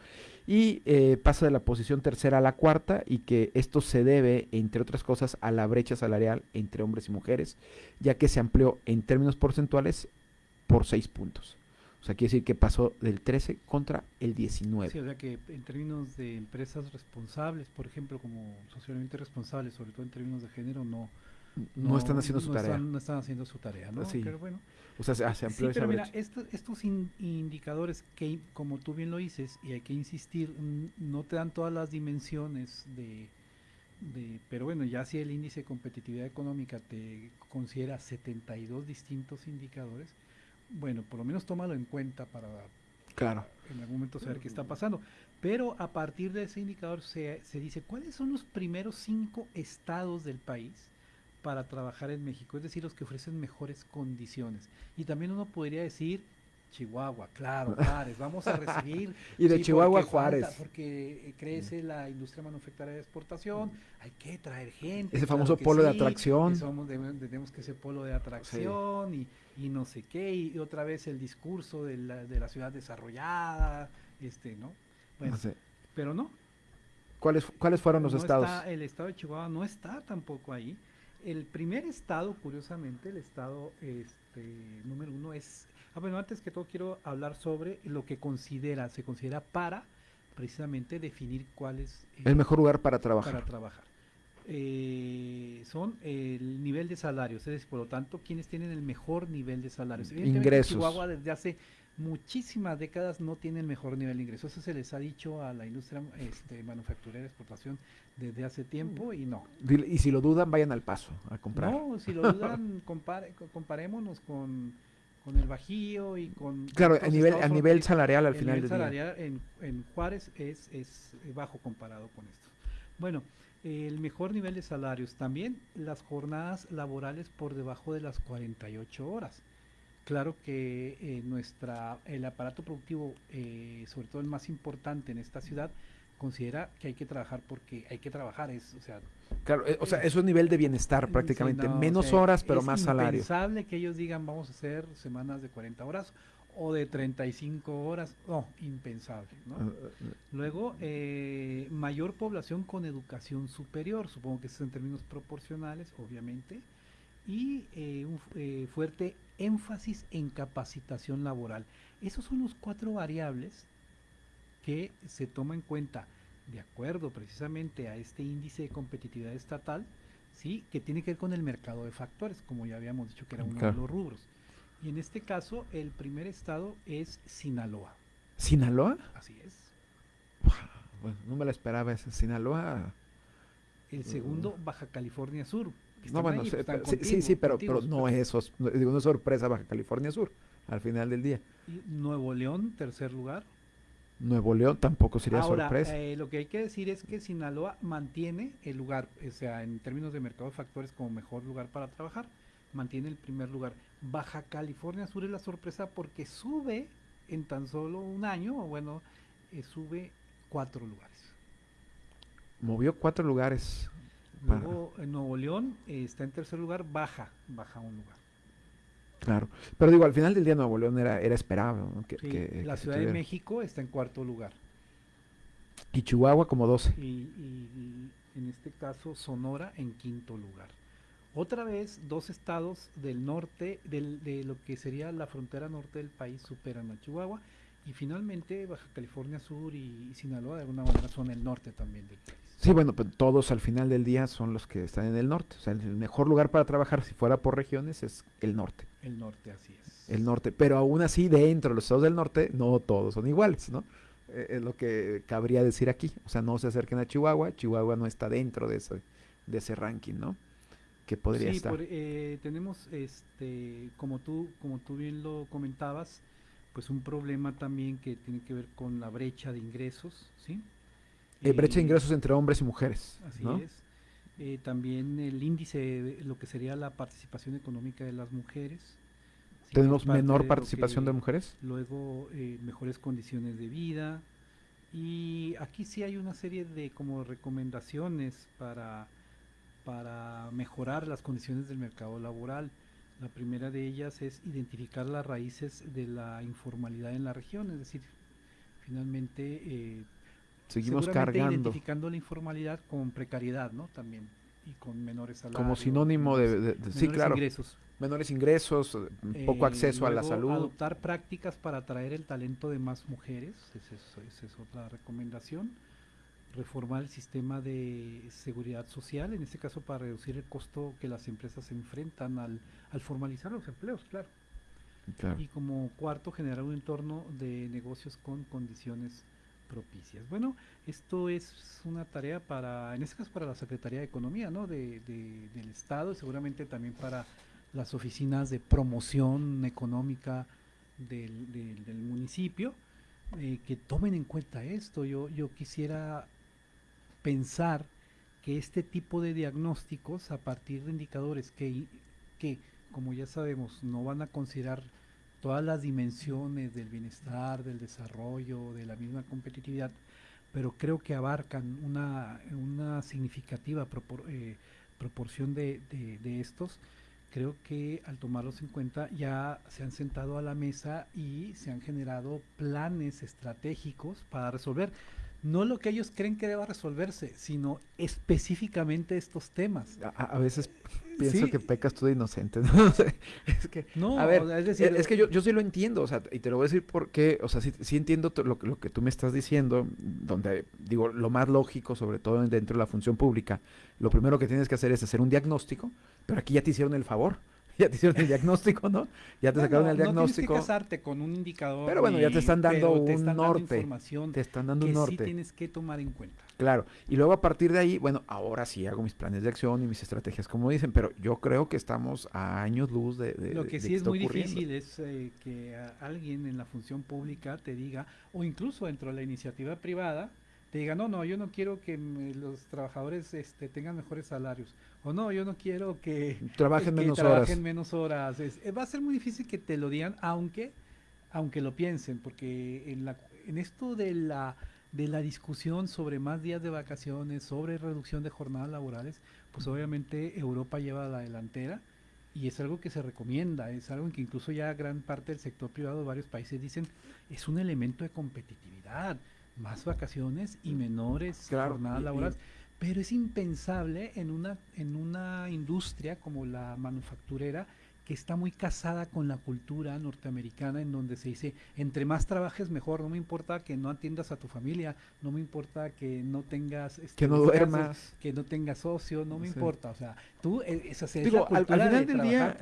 y eh, pasa de la posición tercera a la cuarta, y que esto se debe, entre otras cosas, a la brecha salarial entre hombres y mujeres, ya que se amplió en términos porcentuales por seis puntos. O sea, quiere decir que pasó del 13 contra el 19. Sí, o sea que en términos de empresas responsables, por ejemplo, como socialmente responsables, sobre todo en términos de género, no No están haciendo su no tarea. Están, no están haciendo su tarea, ¿no? Sí. Pero bueno. O sea, se- se amplió Sí, pero mira, brecha. estos, in- indicadores que, como tú bien lo dices, y hay que insistir, no te dan todas las dimensiones de, de, pero bueno, ya si el índice de competitividad económica te considera 72 distintos indicadores, bueno, por lo menos tómalo en cuenta para Claro. en algún momento saber qué está pasando. Pero a partir de ese indicador se, se dice cuáles son los primeros cinco estados del país para trabajar en México, es decir, los que ofrecen mejores condiciones. Y también uno podría decir Chihuahua, claro, Juárez, vamos a recibir. Y de Chihuahua a porque falta- Juárez. porque eh, crece la industria manufacturera de exportación, hay que traer gente. Ese claro famoso polo de atracción. somos- tenemos que ser polo de atracción y, y no sé qué, y, otra vez el discurso de la, de la ciudad desarrollada, este, ¿no? Bueno, No sé. pero no. ¿Cuáles, ¿Cuáles fueron los no estados? está- el estado de Chihuahua no está tampoco ahí. El primer estado, curiosamente, el estado este, número uno es... Ah, bueno, antes que todo quiero hablar sobre lo que considera, se considera para precisamente definir cuál es eh, El mejor lugar para trabajar. Para trabajar. Eh, son el nivel de salarios, es decir, por lo tanto, quienes tienen el mejor nivel de salarios. Ingresos. Chihuahua desde hace muchísimas décadas no tiene el mejor nivel de ingresos. Eso se les ha dicho a la industria este, manufacturera exportación desde hace tiempo y no. Y si lo dudan, vayan al paso a comprar. No, si lo dudan, compare- co- comparémonos con con el Bajío y con... Claro, a nivel, a nivel salarial al El final nivel del día. salarial en, en Juárez es, es bajo comparado con esto. Bueno, el mejor nivel de salarios también las jornadas laborales por debajo de las 48 horas. Claro que eh, nuestra el aparato productivo, eh, sobre todo el más importante en esta ciudad, considera que hay que trabajar porque hay que trabajar, es, o sea, Claro, eh, o sea, es nivel de bienestar Sí, prácticamente. o Menos sea, horas, pero es más salario. impensable que ellos digan vamos a hacer semanas de 40 horas o de 35 horas. No, impensable. ¿no? Ah, Luego, eh, mayor población con educación superior, supongo que es en términos proporcionales, obviamente, y eh, un eh, fuerte énfasis en capacitación laboral. Esos son los cuatro variables que se toma en cuenta de acuerdo precisamente a este índice de competitividad estatal, sí, que tiene que ver con el mercado de factores, como ya habíamos dicho que era uno Claro. de los rubros. Y en este caso, el primer estado es Sinaloa. ¿Sinaloa? Así es. Bueno, no me la esperaba esa. Sinaloa. El segundo, Baja California Sur. No, bueno, ahí, sí, sí, pero, pero no es, sos- digo, no es sorpresa Baja California Sur, al final del día. Y Nuevo León, tercer lugar. Nuevo León tampoco sería Ahora, sorpresa. eh, lo que hay que decir es que Sinaloa mantiene el lugar, o sea, en términos de mercado de factores como mejor lugar para trabajar, mantiene el primer lugar. Baja California Sur es la sorpresa porque sube en tan solo un año, o bueno, eh, sube cuatro lugares. Movió cuatro lugares. Luego en Nuevo León eh, está en tercer lugar, baja, baja un lugar. Claro. Pero digo, al final del día Nuevo León era, era esperable. ¿no? Que, Sí, que- la que Ciudad de. México está en cuarto lugar. Y Chihuahua como 12. y, y- y en este caso Sonora en quinto lugar. Otra vez, dos estados del norte, del- de lo que sería la frontera norte del país, superan a Chihuahua. Y finalmente Baja California Sur y, y Sinaloa de alguna manera son el norte también del país. Sí, bueno, pues todos al final del día son los que están en el norte. O sea, el mejor lugar para trabajar, si fuera por regiones, es el norte. El norte, así es. El norte. Pero aún así, dentro de los estados del norte, no todos son iguales, ¿no? Eh, es lo que cabría decir aquí. O sea, no se acerquen a Chihuahua. Chihuahua no está dentro de ese, de ese ranking, ¿no? Que podría sí, estar. por- eh, tenemos, este, como tú, como tú bien lo comentabas, pues un problema también que tiene que ver con la brecha de ingresos, ¿sí? Eh, brecha de Eh, ingresos entre hombres y mujeres. Así ¿no? es. Eh, también el índice de lo que sería la participación económica de las mujeres. ¿Tenemos menor participación de mujeres? Luego, eh, mejores condiciones de vida. Y aquí sí hay una serie de como recomendaciones para, para mejorar las condiciones del mercado laboral. La primera de ellas es identificar las raíces de la informalidad en la región, es decir, finalmente eh, Seguimos cargando. identificando la informalidad con precariedad, ¿no? También y con menores salarios. Como sinónimo de, sí, claro. ingresos. Menores ingresos, eh, poco Eh, acceso a la salud. Adoptar prácticas para atraer el talento de más mujeres, esa es, esa es otra recomendación. Reformar el sistema de seguridad social, en este caso para reducir el costo que las empresas enfrentan al, al formalizar los empleos, claro. Claro. Y como cuarto, generar un entorno de negocios con condiciones propicias. Bueno, esto es una tarea para, en este caso para la Secretaría de Economía, ¿no? De, de- del Estado y seguramente también para las oficinas de promoción económica del, del- del municipio, eh, que tomen en cuenta esto. Yo, yo quisiera pensar que este tipo de diagnósticos a partir de indicadores que, que, como ya sabemos, no van a considerar todas las dimensiones del bienestar, del desarrollo, de la misma competitividad, pero creo que abarcan una, una significativa propor- eh, proporción de, de- de estos. Creo que al tomarlos en cuenta ya se han sentado a la mesa y se han generado planes estratégicos para resolver no lo que ellos creen que deba resolverse, sino específicamente estos temas. A, a veces pienso Sí. que pecas tú de inocente, ¿no? O sea, es que, No, a ver, es decir, es que yo, yo sí lo entiendo, o sea, y te lo voy a decir porque, o sea, sí, sí entiendo lo, que- lo que tú me estás diciendo, donde, digo, lo más lógico, sobre todo dentro de la función pública, lo primero que tienes que hacer es hacer un diagnóstico, pero aquí ya te hicieron el favor. ya te hicieron el diagnóstico, ¿no? Ya te sacaron el diagnóstico. No tienes que casarte con un indicador. Pero bueno, ya te están dando un norte. te están dando un norte. Sí tienes que tomar en cuenta. Claro. Y luego a partir de ahí, bueno, ahora sí hago mis planes de acción y mis estrategias, como dicen, pero yo creo que estamos a años luz de. de Lo que sí es muy difícil es eh, que alguien en la función pública te diga, o incluso dentro de la iniciativa privada, te diga, no, no, yo no quiero que los trabajadores este, tengan mejores salarios o no, yo no quiero que trabajen menos trabajen horas. Menos horas. Eh, va a ser muy difícil que te lo digan, aunque, aunque lo piensen, porque en, la, en esto de la, de la discusión sobre más días de vacaciones, sobre reducción de jornadas laborales, pues obviamente Europa lleva la delantera y es algo que se recomienda, es algo en que incluso ya gran parte del sector privado, varios países dicen, es un elemento de competitividad, más vacaciones y menores jornadas laborales pero es impensable en una, en una industria como la manufacturera que está muy casada con la cultura norteamericana en donde se dice entre más trabajes mejor no me importa que no atiendas a tu familia no me importa que no tengas este, que no duermas. que no tengas socio no me importa. O sea tú eh, es, hacer Digo, al, final del día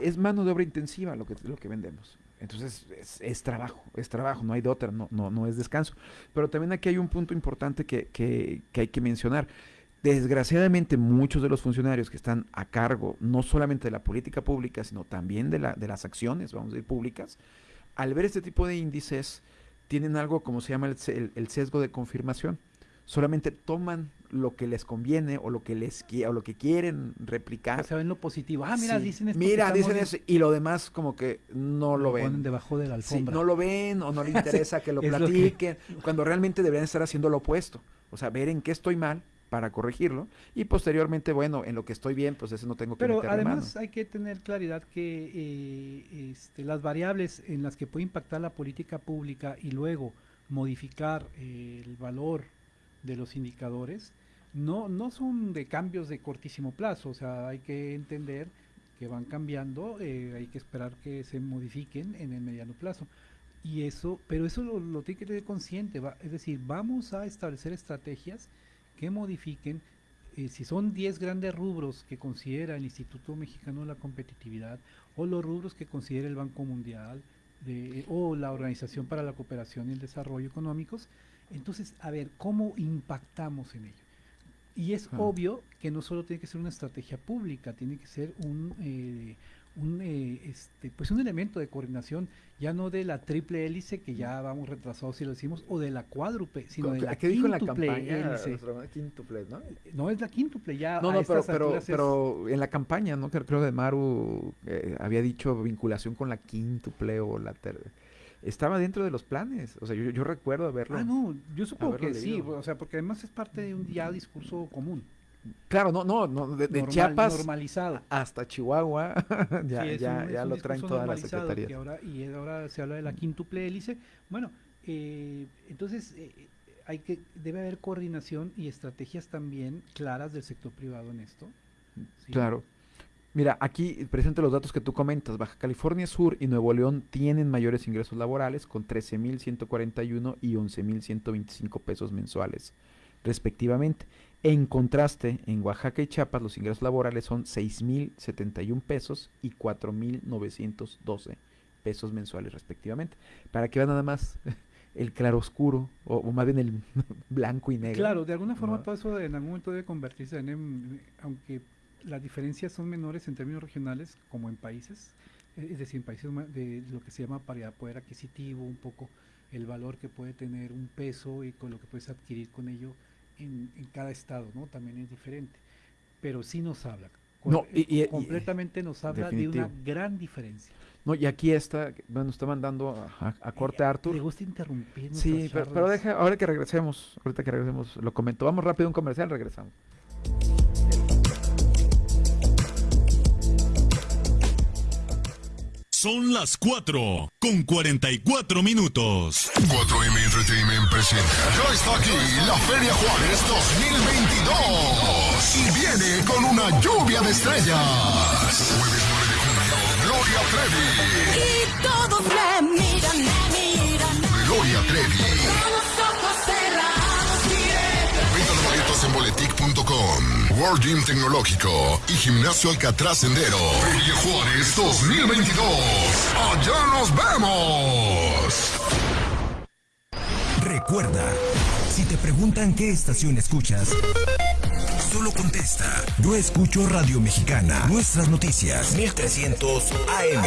es mano de obra intensiva lo que lo que vendemos. Entonces es, trabajo, es trabajo, no hay de otra, no, no, no es descanso. Pero también aquí hay un punto importante que, que, que hay que mencionar. Desgraciadamente muchos de los funcionarios que están a cargo no solamente de la política pública, sino también de, la, de las acciones, vamos a decir, públicas, al ver este tipo de índices, tienen algo como se llama el, el sesgo de confirmación. Solamente toman lo que les conviene o lo que les o lo que quieren replicar. O sea, ven lo positivo. Ah, mira, dicen esto. Mira, dicen eso. Y lo demás como que no lo, ven. Ponen debajo de la alfombra. no lo ven o no le interesa que lo platiquen. Cuando realmente deberían estar haciendo lo opuesto. O sea, ver en qué estoy mal para corregirlo. Y posteriormente, bueno, en lo que estoy bien, pues eso no tengo que Pero además hay que tener claridad que eh, este, las variables en las que puede impactar la política pública y luego modificar eh, el valor de los indicadores no, no son de cambios de cortísimo plazo, o sea, hay que entender que van cambiando, eh, hay que esperar que se modifiquen en el mediano plazo. Y eso, pero eso lo, tiene que tener consciente, es decir, vamos a establecer estrategias que modifiquen, eh, si son 10 grandes rubros que considera el Instituto Mexicano de la Competitividad o los rubros que considera el Banco Mundial de, o la Organización para la Cooperación y el Desarrollo Económicos, entonces, a ver, ¿cómo impactamos en ello? Y es obvio que no solo tiene que ser una estrategia pública, tiene que ser un, eh, un eh, este, pues un elemento de coordinación, ya no de la triple hélice, que ya vamos retrasados si lo decimos, o de la cuádruple, sino de la ¿Qué dijo en la campaña? Quíntuple, ¿no? No es la quíntuple, ya. No, no, pero, pero, pero, en la campaña, ¿no? Creo, que Maru eh, había dicho vinculación con la quíntuple o la tercera estaba dentro de los planes. O sea, yo, yo recuerdo haberlo. Ah, no, yo supongo que sí, o sea, porque además es parte de un ya discurso común. Claro, no, no, no de, Chiapas normalizado. hasta Chihuahua ya, ya, ya lo traen todas las secretarías. Ahora, y ahora se habla de la quíntuple hélice. Bueno, eh, entonces eh, hay que debe haber coordinación y estrategias también claras del sector privado en esto. Claro. Mira, aquí presento los datos que tú comentas. Baja California Sur y Nuevo León tienen mayores ingresos laborales con 13.141 y 11.125 pesos mensuales, respectivamente. En contraste, en Oaxaca y Chiapas los ingresos laborales son 6.071 pesos y 4.912 pesos mensuales, respectivamente. Para que vean nada más el claroscuro, o, o más bien el blanco y negro. Claro, de alguna forma todo eso en algún momento debe convertirse en, em, aunque las diferencias son menores en términos regionales como en países, eh, es decir, en países de lo que se llama paridad poder adquisitivo, un poco el valor que puede tener un peso y con lo que puedes adquirir con ello en, cada estado, ¿no? También es diferente. Pero sí nos habla. No, y, completamente nos habla de una gran diferencia. No, y aquí está, bueno, está mandando a, corte a Arthur. Le gusta interrumpir. Sí, pero, pero, deja, ahora que regresemos, ahorita que regresemos, lo comento. Vamos rápido un comercial, regresamos. Son las 4 con 44 minutos. 4M Entertainment presenta. Ya está aquí la Feria Juárez 2022. Y viene con una lluvia de estrellas. Jueves 9 de junio, Gloria Trevi. Y todos me miran, me miran. Gloria Trevi. En boletic.com, World Gym Tecnológico y Gimnasio Alcatraz Sendero. Feria Juárez 2022. Allá nos vemos. Recuerda, si te preguntan qué estación escuchas, solo contesta. Yo escucho Radio Mexicana. Nuestras noticias. 1300 AM.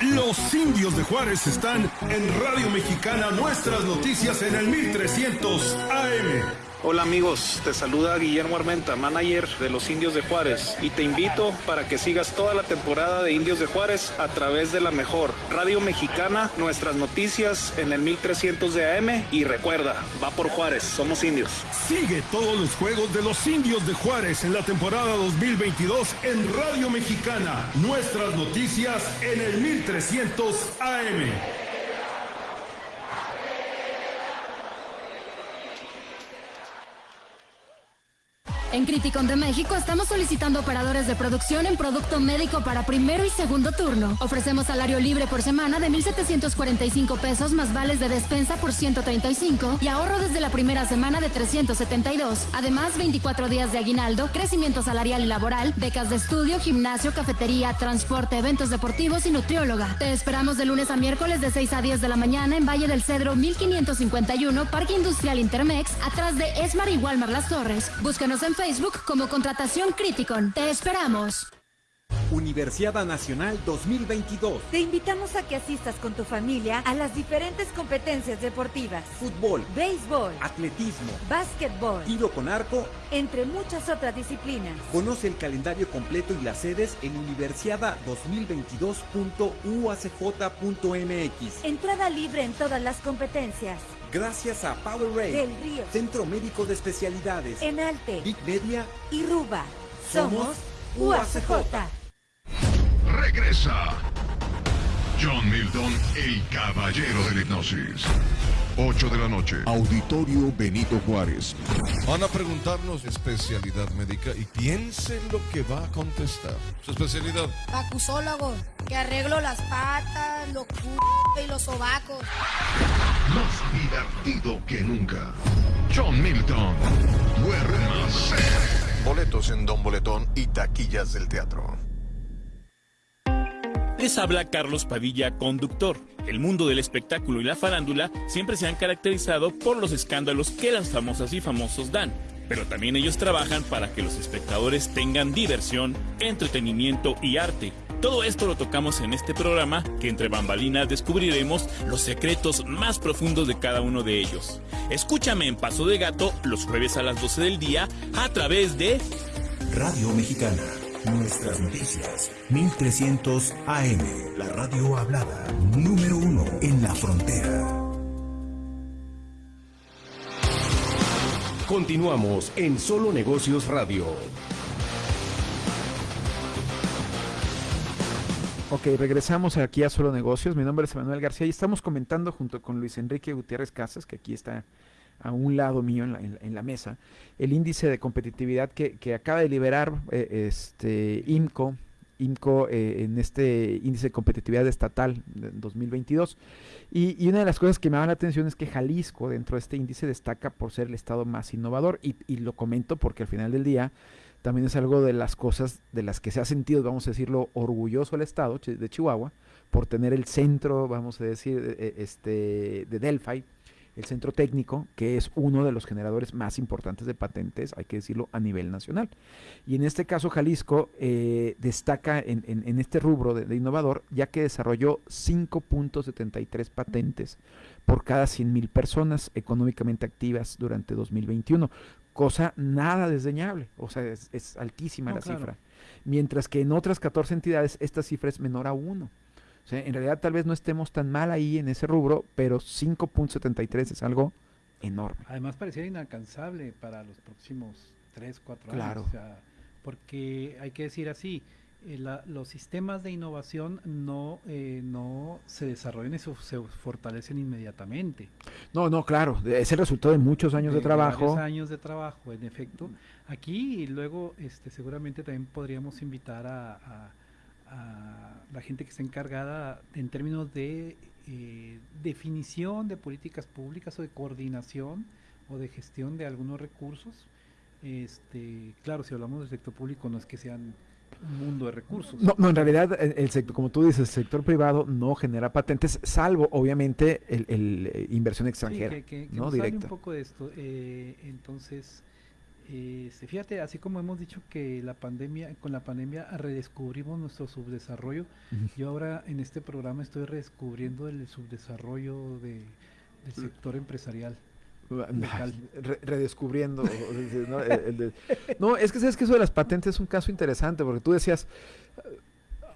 Los indios de Juárez están en Radio Mexicana. Nuestras noticias en el 1300 AM. Hola amigos, te saluda Guillermo Armenta, manager de los Indios de Juárez, y te invito para que sigas toda la temporada de Indios de Juárez a través de la mejor Radio Mexicana, nuestras noticias en el 1300 de AM y recuerda, va por Juárez, somos indios. Sigue todos los juegos de los indios de Juárez en la temporada 2022 en Radio Mexicana. Nuestras noticias en el 1300 AM. En Criticon de México estamos solicitando operadores de producción en producto médico para primero y segundo turno. Ofrecemos salario libre por semana de 1,745 pesos más vales de despensa por 135 y ahorro desde la primera semana de 372. Además, 24 días de aguinaldo, crecimiento salarial y laboral, becas de estudio, gimnasio, cafetería, transporte, eventos deportivos y nutrióloga. Te esperamos de lunes a miércoles de 6 a 10 de la mañana en Valle del Cedro 1551, Parque Industrial Intermex, atrás de Esmar y Walmar Las Torres. Búscanos en Facebook como Contratación Criticon. Te esperamos. Universiada Nacional 2022. Te invitamos a que asistas con tu familia a las diferentes competencias deportivas. Fútbol, béisbol, atletismo, básquetbol, tiro con arco, entre muchas otras disciplinas. Conoce el calendario completo y las sedes en universiada2022.uacj.mx. Entrada libre en todas las competencias. Gracias a Power Ray, Del Río, Centro Médico de Especialidades, Enalte, Big Media y Ruba. Somos UACJ. Regresa. John Milton, el caballero de la hipnosis. 8 de la noche. Auditorio Benito Juárez. Van a preguntarnos especialidad médica y piensen lo que va a contestar. Su especialidad. Acusólogo, que arreglo las patas, los c y los sobacos. Más divertido que nunca. John Milton. Duermas. Boletos en Don Boletón y taquillas del teatro. Les habla Carlos Padilla, conductor. El mundo del espectáculo y la farándula siempre se han caracterizado por los escándalos que las famosas y famosos dan. Pero también ellos trabajan para que los espectadores tengan diversión, entretenimiento y arte. Todo esto lo tocamos en este programa que entre bambalinas descubriremos los secretos más profundos de cada uno de ellos. Escúchame en Paso de Gato los jueves a las 12 del día a través de Radio Mexicana. Nuestras noticias. 1300 AM. La radio hablada. Número uno en la frontera. Continuamos en Solo Negocios Radio. Ok, regresamos aquí a Solo Negocios. Mi nombre es Manuel García y estamos comentando junto con Luis Enrique Gutiérrez Casas, que aquí está a un lado mío en la, mesa, el índice de competitividad que, acaba de liberar eh, este IMCO, IMCO eh, en este índice de competitividad estatal de 2022. Y, una de las cosas que me llama la atención es que Jalisco dentro de este índice destaca por ser el estado más innovador y, y lo comento porque al final del día también es algo de las cosas de las que se ha sentido, vamos a decirlo, orgulloso el estado de Chihuahua por tener el centro, vamos a decir, este, de Delphi, el centro técnico, que es uno de los generadores más importantes de patentes, hay que decirlo, a nivel nacional. Y en este caso, Jalisco eh, destaca en, en, en, este rubro de, de, innovador, ya que desarrolló 5.73 patentes por cada 100.000 personas económicamente activas durante 2021, cosa nada desdeñable, o sea, es, es altísima no, la claro. cifra. Mientras que en otras 14 entidades esta cifra es menor a 1. En realidad tal vez no estemos tan mal ahí en ese rubro, pero 5.73 es algo enorme. Además pareciera inalcanzable para los próximos 3, 4 claro. años. O sea, porque hay que decir así, eh, la, los sistemas de innovación no, eh, no se desarrollan y se, se, fortalecen inmediatamente. No, no, claro, es el resultado de muchos años de, de trabajo. Muchos años de trabajo, en efecto. Aquí y luego este, seguramente también podríamos invitar a, a a la gente que está encargada en términos de eh, definición de políticas públicas o de coordinación o de gestión de algunos recursos. Este, claro, si hablamos del sector público no es que sean un mundo de recursos. No, no en realidad el, el sector, como tú dices, el sector privado no genera patentes, salvo obviamente el, el, eh, inversión extranjera, Sí, que, que- que ¿no? Directa. un poco de esto. Eh, entonces, se- fíjate, así como hemos dicho que la pandemia, con la pandemia redescubrimos nuestro subdesarrollo, yo ahora en este programa estoy redescubriendo el subdesarrollo de, del sector empresarial. Re- redescubriendo. ¿no? El- el de- no, es que sabes que eso de las patentes es un caso interesante, porque tú decías,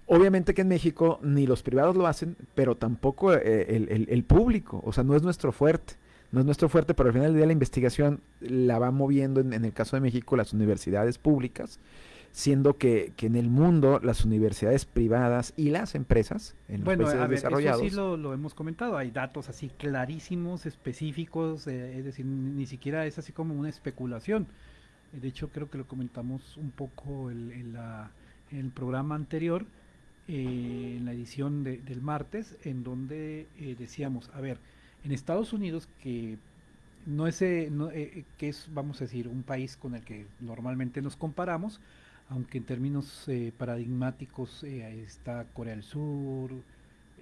obviamente que en México ni los privados lo hacen, pero tampoco eh, el público, o sea, no es nuestro fuerte. No es nuestro fuerte, pero al final del día la investigación la va moviendo, en, en el caso de México, las universidades públicas, siendo que, que en el mundo las universidades privadas y las empresas, en los Bueno, países a ver, eso sí lo, lo hemos comentado, hay datos así clarísimos, específicos, eh, es decir, ni, siquiera es así como una especulación. De hecho, creo que lo comentamos un poco el- en, la- en el programa anterior, eh, en la edición de- del martes, en donde eh, decíamos, a ver, en Estados Unidos, que no es, eh, no, eh, que es, vamos a decir, un país con el que normalmente nos comparamos, aunque en términos eh, paradigmáticos eh, está Corea del Sur,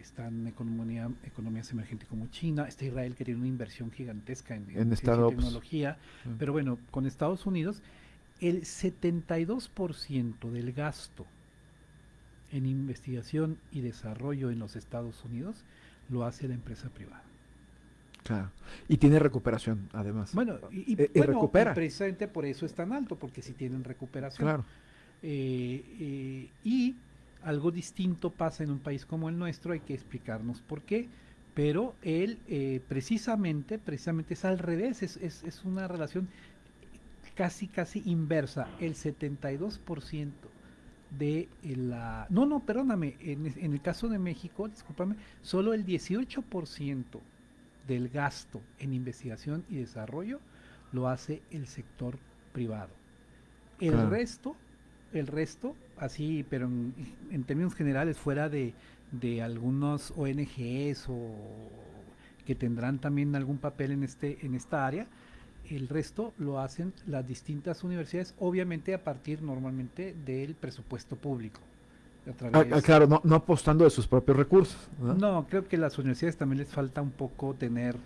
están economía, economías emergentes como China, está Israel que tiene una inversión gigantesca en, tecnología, Mm. pero bueno, con Estados Unidos, el 72% del gasto en investigación y desarrollo en los Estados Unidos lo hace la empresa privada. Claro. Y tiene recuperación, además. Bueno, y, y- Eh, y bueno, recupera. y precisamente por eso es tan alto, porque si tienen recuperación. Claro. Eh, eh, y algo distinto pasa en un país como el nuestro, hay que explicarnos por qué, pero él precisamente, precisamente es al revés, es, es, es una relación casi, casi inversa. El 72% de la... No, no, perdóname, en, en el caso de México, discúlpame, solo el 18% del gasto en investigación y desarrollo lo hace el sector privado. El Claro. resto, el resto, así, pero en, en términos generales, fuera de, de algunos ONGs o que tendrán también algún papel en este, en esta área, el resto lo hacen las distintas universidades, obviamente a partir normalmente del presupuesto público. Ah, través- ah, claro, no, no apostando de sus propios recursos. ¿no? no, creo que las universidades también les falta un poco tener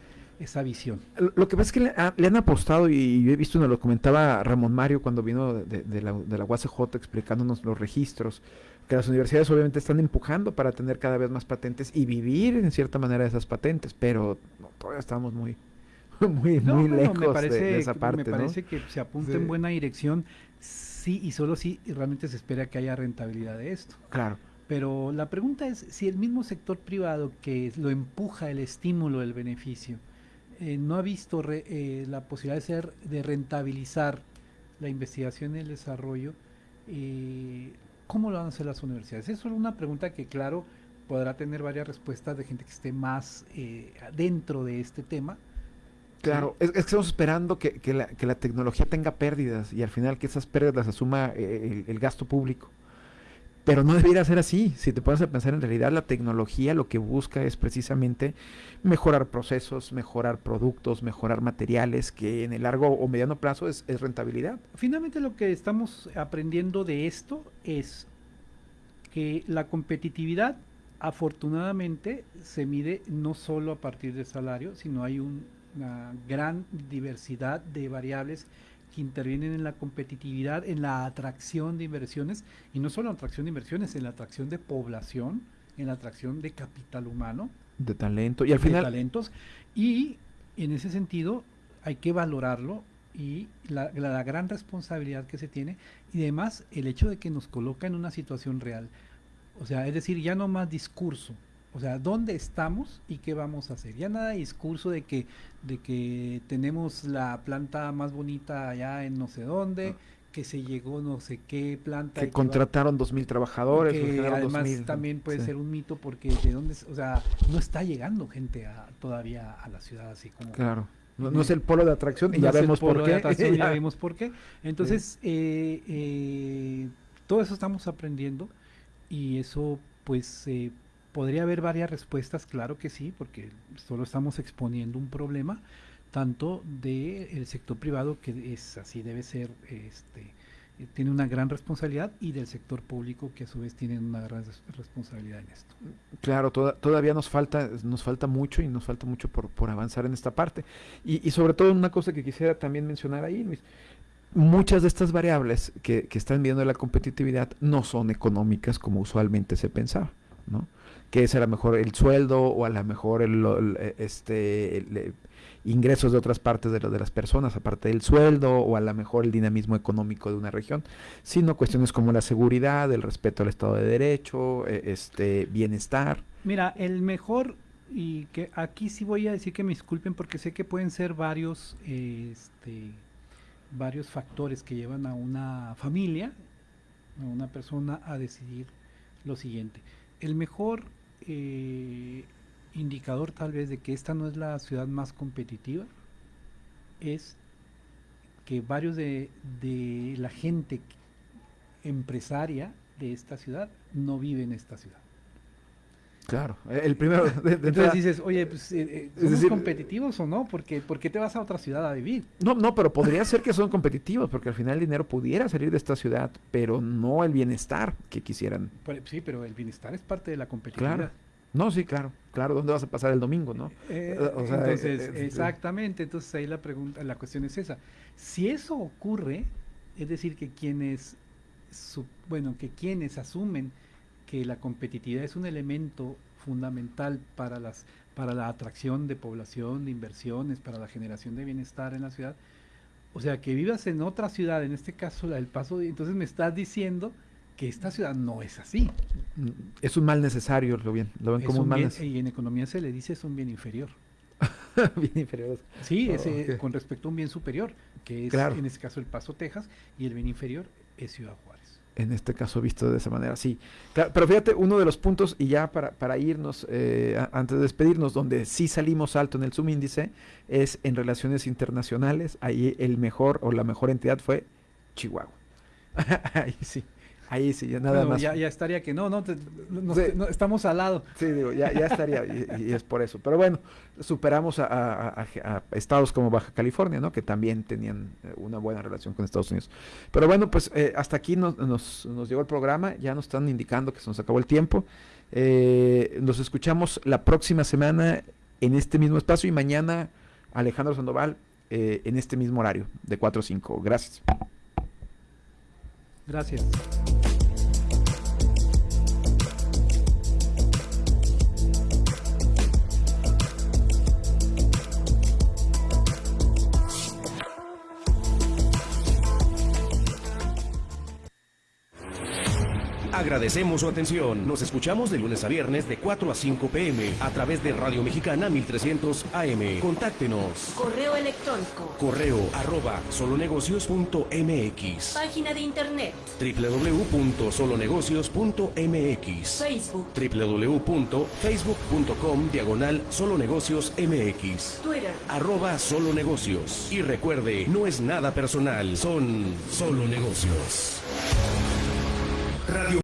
esa visión. Lo- Lo que pasa es que le, le han apostado, y yo he visto, nos lo comentaba Ramón Mario cuando vino de, de la, de la UACJ explicándonos los registros, que las universidades obviamente están empujando para tener cada vez más patentes y vivir en cierta manera de esas patentes, pero no, todavía estamos muy, muy, No, muy bueno, lejos me de- parece, de, esa parte. me ¿no? parece que se apunta Sí. en buena dirección, sí y solo si realmente se espera que haya rentabilidad de esto. Claro. Pero la pregunta es si el mismo sector privado que lo empuja el estímulo del beneficio eh, no ha visto re- eh, la posibilidad de ser de rentabilizar la investigación y el desarrollo, eh, ¿cómo lo van a hacer las universidades? Es solo una pregunta que, claro, podrá tener varias respuestas de gente que esté más eh, dentro de este tema. Claro, es, es que estamos esperando que, que la, tecnología tenga pérdidas y al final que esas pérdidas las asuma eh, el, gasto público. Pero no debería ser así. Si te pones a pensar en realidad, la tecnología lo que busca es precisamente mejorar procesos, mejorar productos, mejorar materiales, que en el largo o mediano plazo es, es rentabilidad. Finalmente lo que estamos aprendiendo de esto es que la competitividad afortunadamente se mide no solo a partir del salario, sino hay un- una gran diversidad de variables que intervienen en la competitividad, en la atracción de inversiones, y no solo en la atracción de inversiones, en la atracción de población, en la atracción de capital humano, De talento. Y al de final, talentos y en ese sentido hay que valorarlo y la, la- la gran responsabilidad que se tiene y además el hecho de que nos coloca en una situación real. O sea, es decir, ya no más discurso. O sea, ¿dónde estamos y qué vamos a hacer? Ya nada de discurso de que, de que tenemos la planta más bonita allá en no sé dónde, que se llegó no sé qué planta. que contrataron dos mil trabajadores. que además 2,000, también puede sí. ser un mito porque de dónde, o sea, no está llegando gente a- todavía a la ciudad así como Claro. No, no es el polo de atracción y no ya vemos por qué. Ya. vemos por qué. Entonces, eh, eh, todo eso estamos aprendiendo Y eso, pues, eh, podría haber varias respuestas, claro que sí, porque solo estamos exponiendo un problema, tanto del sector privado, que es así debe ser, este, eh, tiene una gran responsabilidad, y del sector público, que a su vez tiene una gran res- responsabilidad en esto. Claro, toda- todavía nos falta, nos falta mucho y nos falta mucho por, avanzar en esta parte. Y, y sobre todo una cosa que quisiera también mencionar ahí, Luis, muchas de estas variables que, que están viendo la competitividad no son económicas como usualmente se pensaba, ¿no? Que es a lo mejor el sueldo o a lo mejor el, eh, este, eh, ingresos de otras partes de, lo- de las personas, aparte del sueldo o a lo mejor el dinamismo económico de una región, sino cuestiones como la seguridad, el respeto al Estado de Derecho, eh, este bienestar. Mira, el mejor, y que aquí sí voy a decir que me disculpen porque sé que pueden ser varios, este, varios factores que llevan a una familia, a una persona a decidir lo siguiente. El mejor eh, indicador tal vez de que esta no es la ciudad más competitiva es que varios de, de la gente empresaria de esta ciudad no vive en esta ciudad. Claro, eh, el primero. de- de Entonces entrada- dices, oye, pues, eh, eh, Es ¿somos decir, competitivos o no? Porque, ¿Por qué te vas a otra ciudad a vivir? No, no, pero podría ser que son competitivos, porque al final el dinero pudiera salir de esta ciudad, pero no el bienestar que quisieran. Pero- sí, pero el bienestar es parte de la competitividad. Claro. No, sí, claro. Claro, ¿dónde vas a pasar el domingo, no? Eh, O sea, entonces, eh, exactamente, entonces ahí la pregunta, la cuestión es esa. Si eso ocurre, es decir, que quienes, su- bueno, que quienes asumen que la competitividad es un elemento fundamental para las para la atracción de población, de inversiones, para la generación de bienestar en la ciudad. O sea, que vivas en otra ciudad, en este caso la del Paso, entonces me estás diciendo que esta ciudad no es así. Mm, Es un mal necesario, lo bien, lo ven Es como un mal necesario. y en economía se le dice es un bien inferior. bien inferior. Sí, Oh, ese, ok. con respecto a un bien superior, que es Claro. en este caso el Paso, Texas, y el bien inferior es Ciudad Juárez. En este caso visto de esa manera, sí. Claro, pero fíjate, uno de los puntos, y ya para, para irnos, eh, antes de despedirnos, donde sí salimos alto en el subíndice, es en relaciones internacionales. Ahí el mejor o la mejor entidad fue Chihuahua. ahí sí, ahí sí, ya nada Bueno, más. Ya, ya estaría que no, no, te- no- Sí. no, estamos al lado. Sí, digo, ya, ya estaría, y, y es por eso. Pero bueno, superamos a, a- a- a estados como Baja California, ¿no? Que también tenían eh, una buena relación con Estados Unidos. Pero bueno, pues eh, hasta aquí nos, nos, nos llegó el programa, ya nos están indicando que se nos acabó el tiempo. Eh, nos escuchamos la próxima semana en este mismo espacio y mañana Alejandro Sandoval eh, en este mismo horario, de 4 a 5. Gracias. Gracias. Agradecemos su atención. Nos escuchamos de lunes a viernes de 4 a 5 pm a través de Radio Mexicana 1300 AM. Contáctenos. Correo electrónico. Correo arroba solonegocios.mx Página de internet. www.solonegocios.mx Facebook. www.facebook.com diagonal solonegocios mx Twitter. arroba solo negocios y recuerde no es nada personal son solo negocios Radio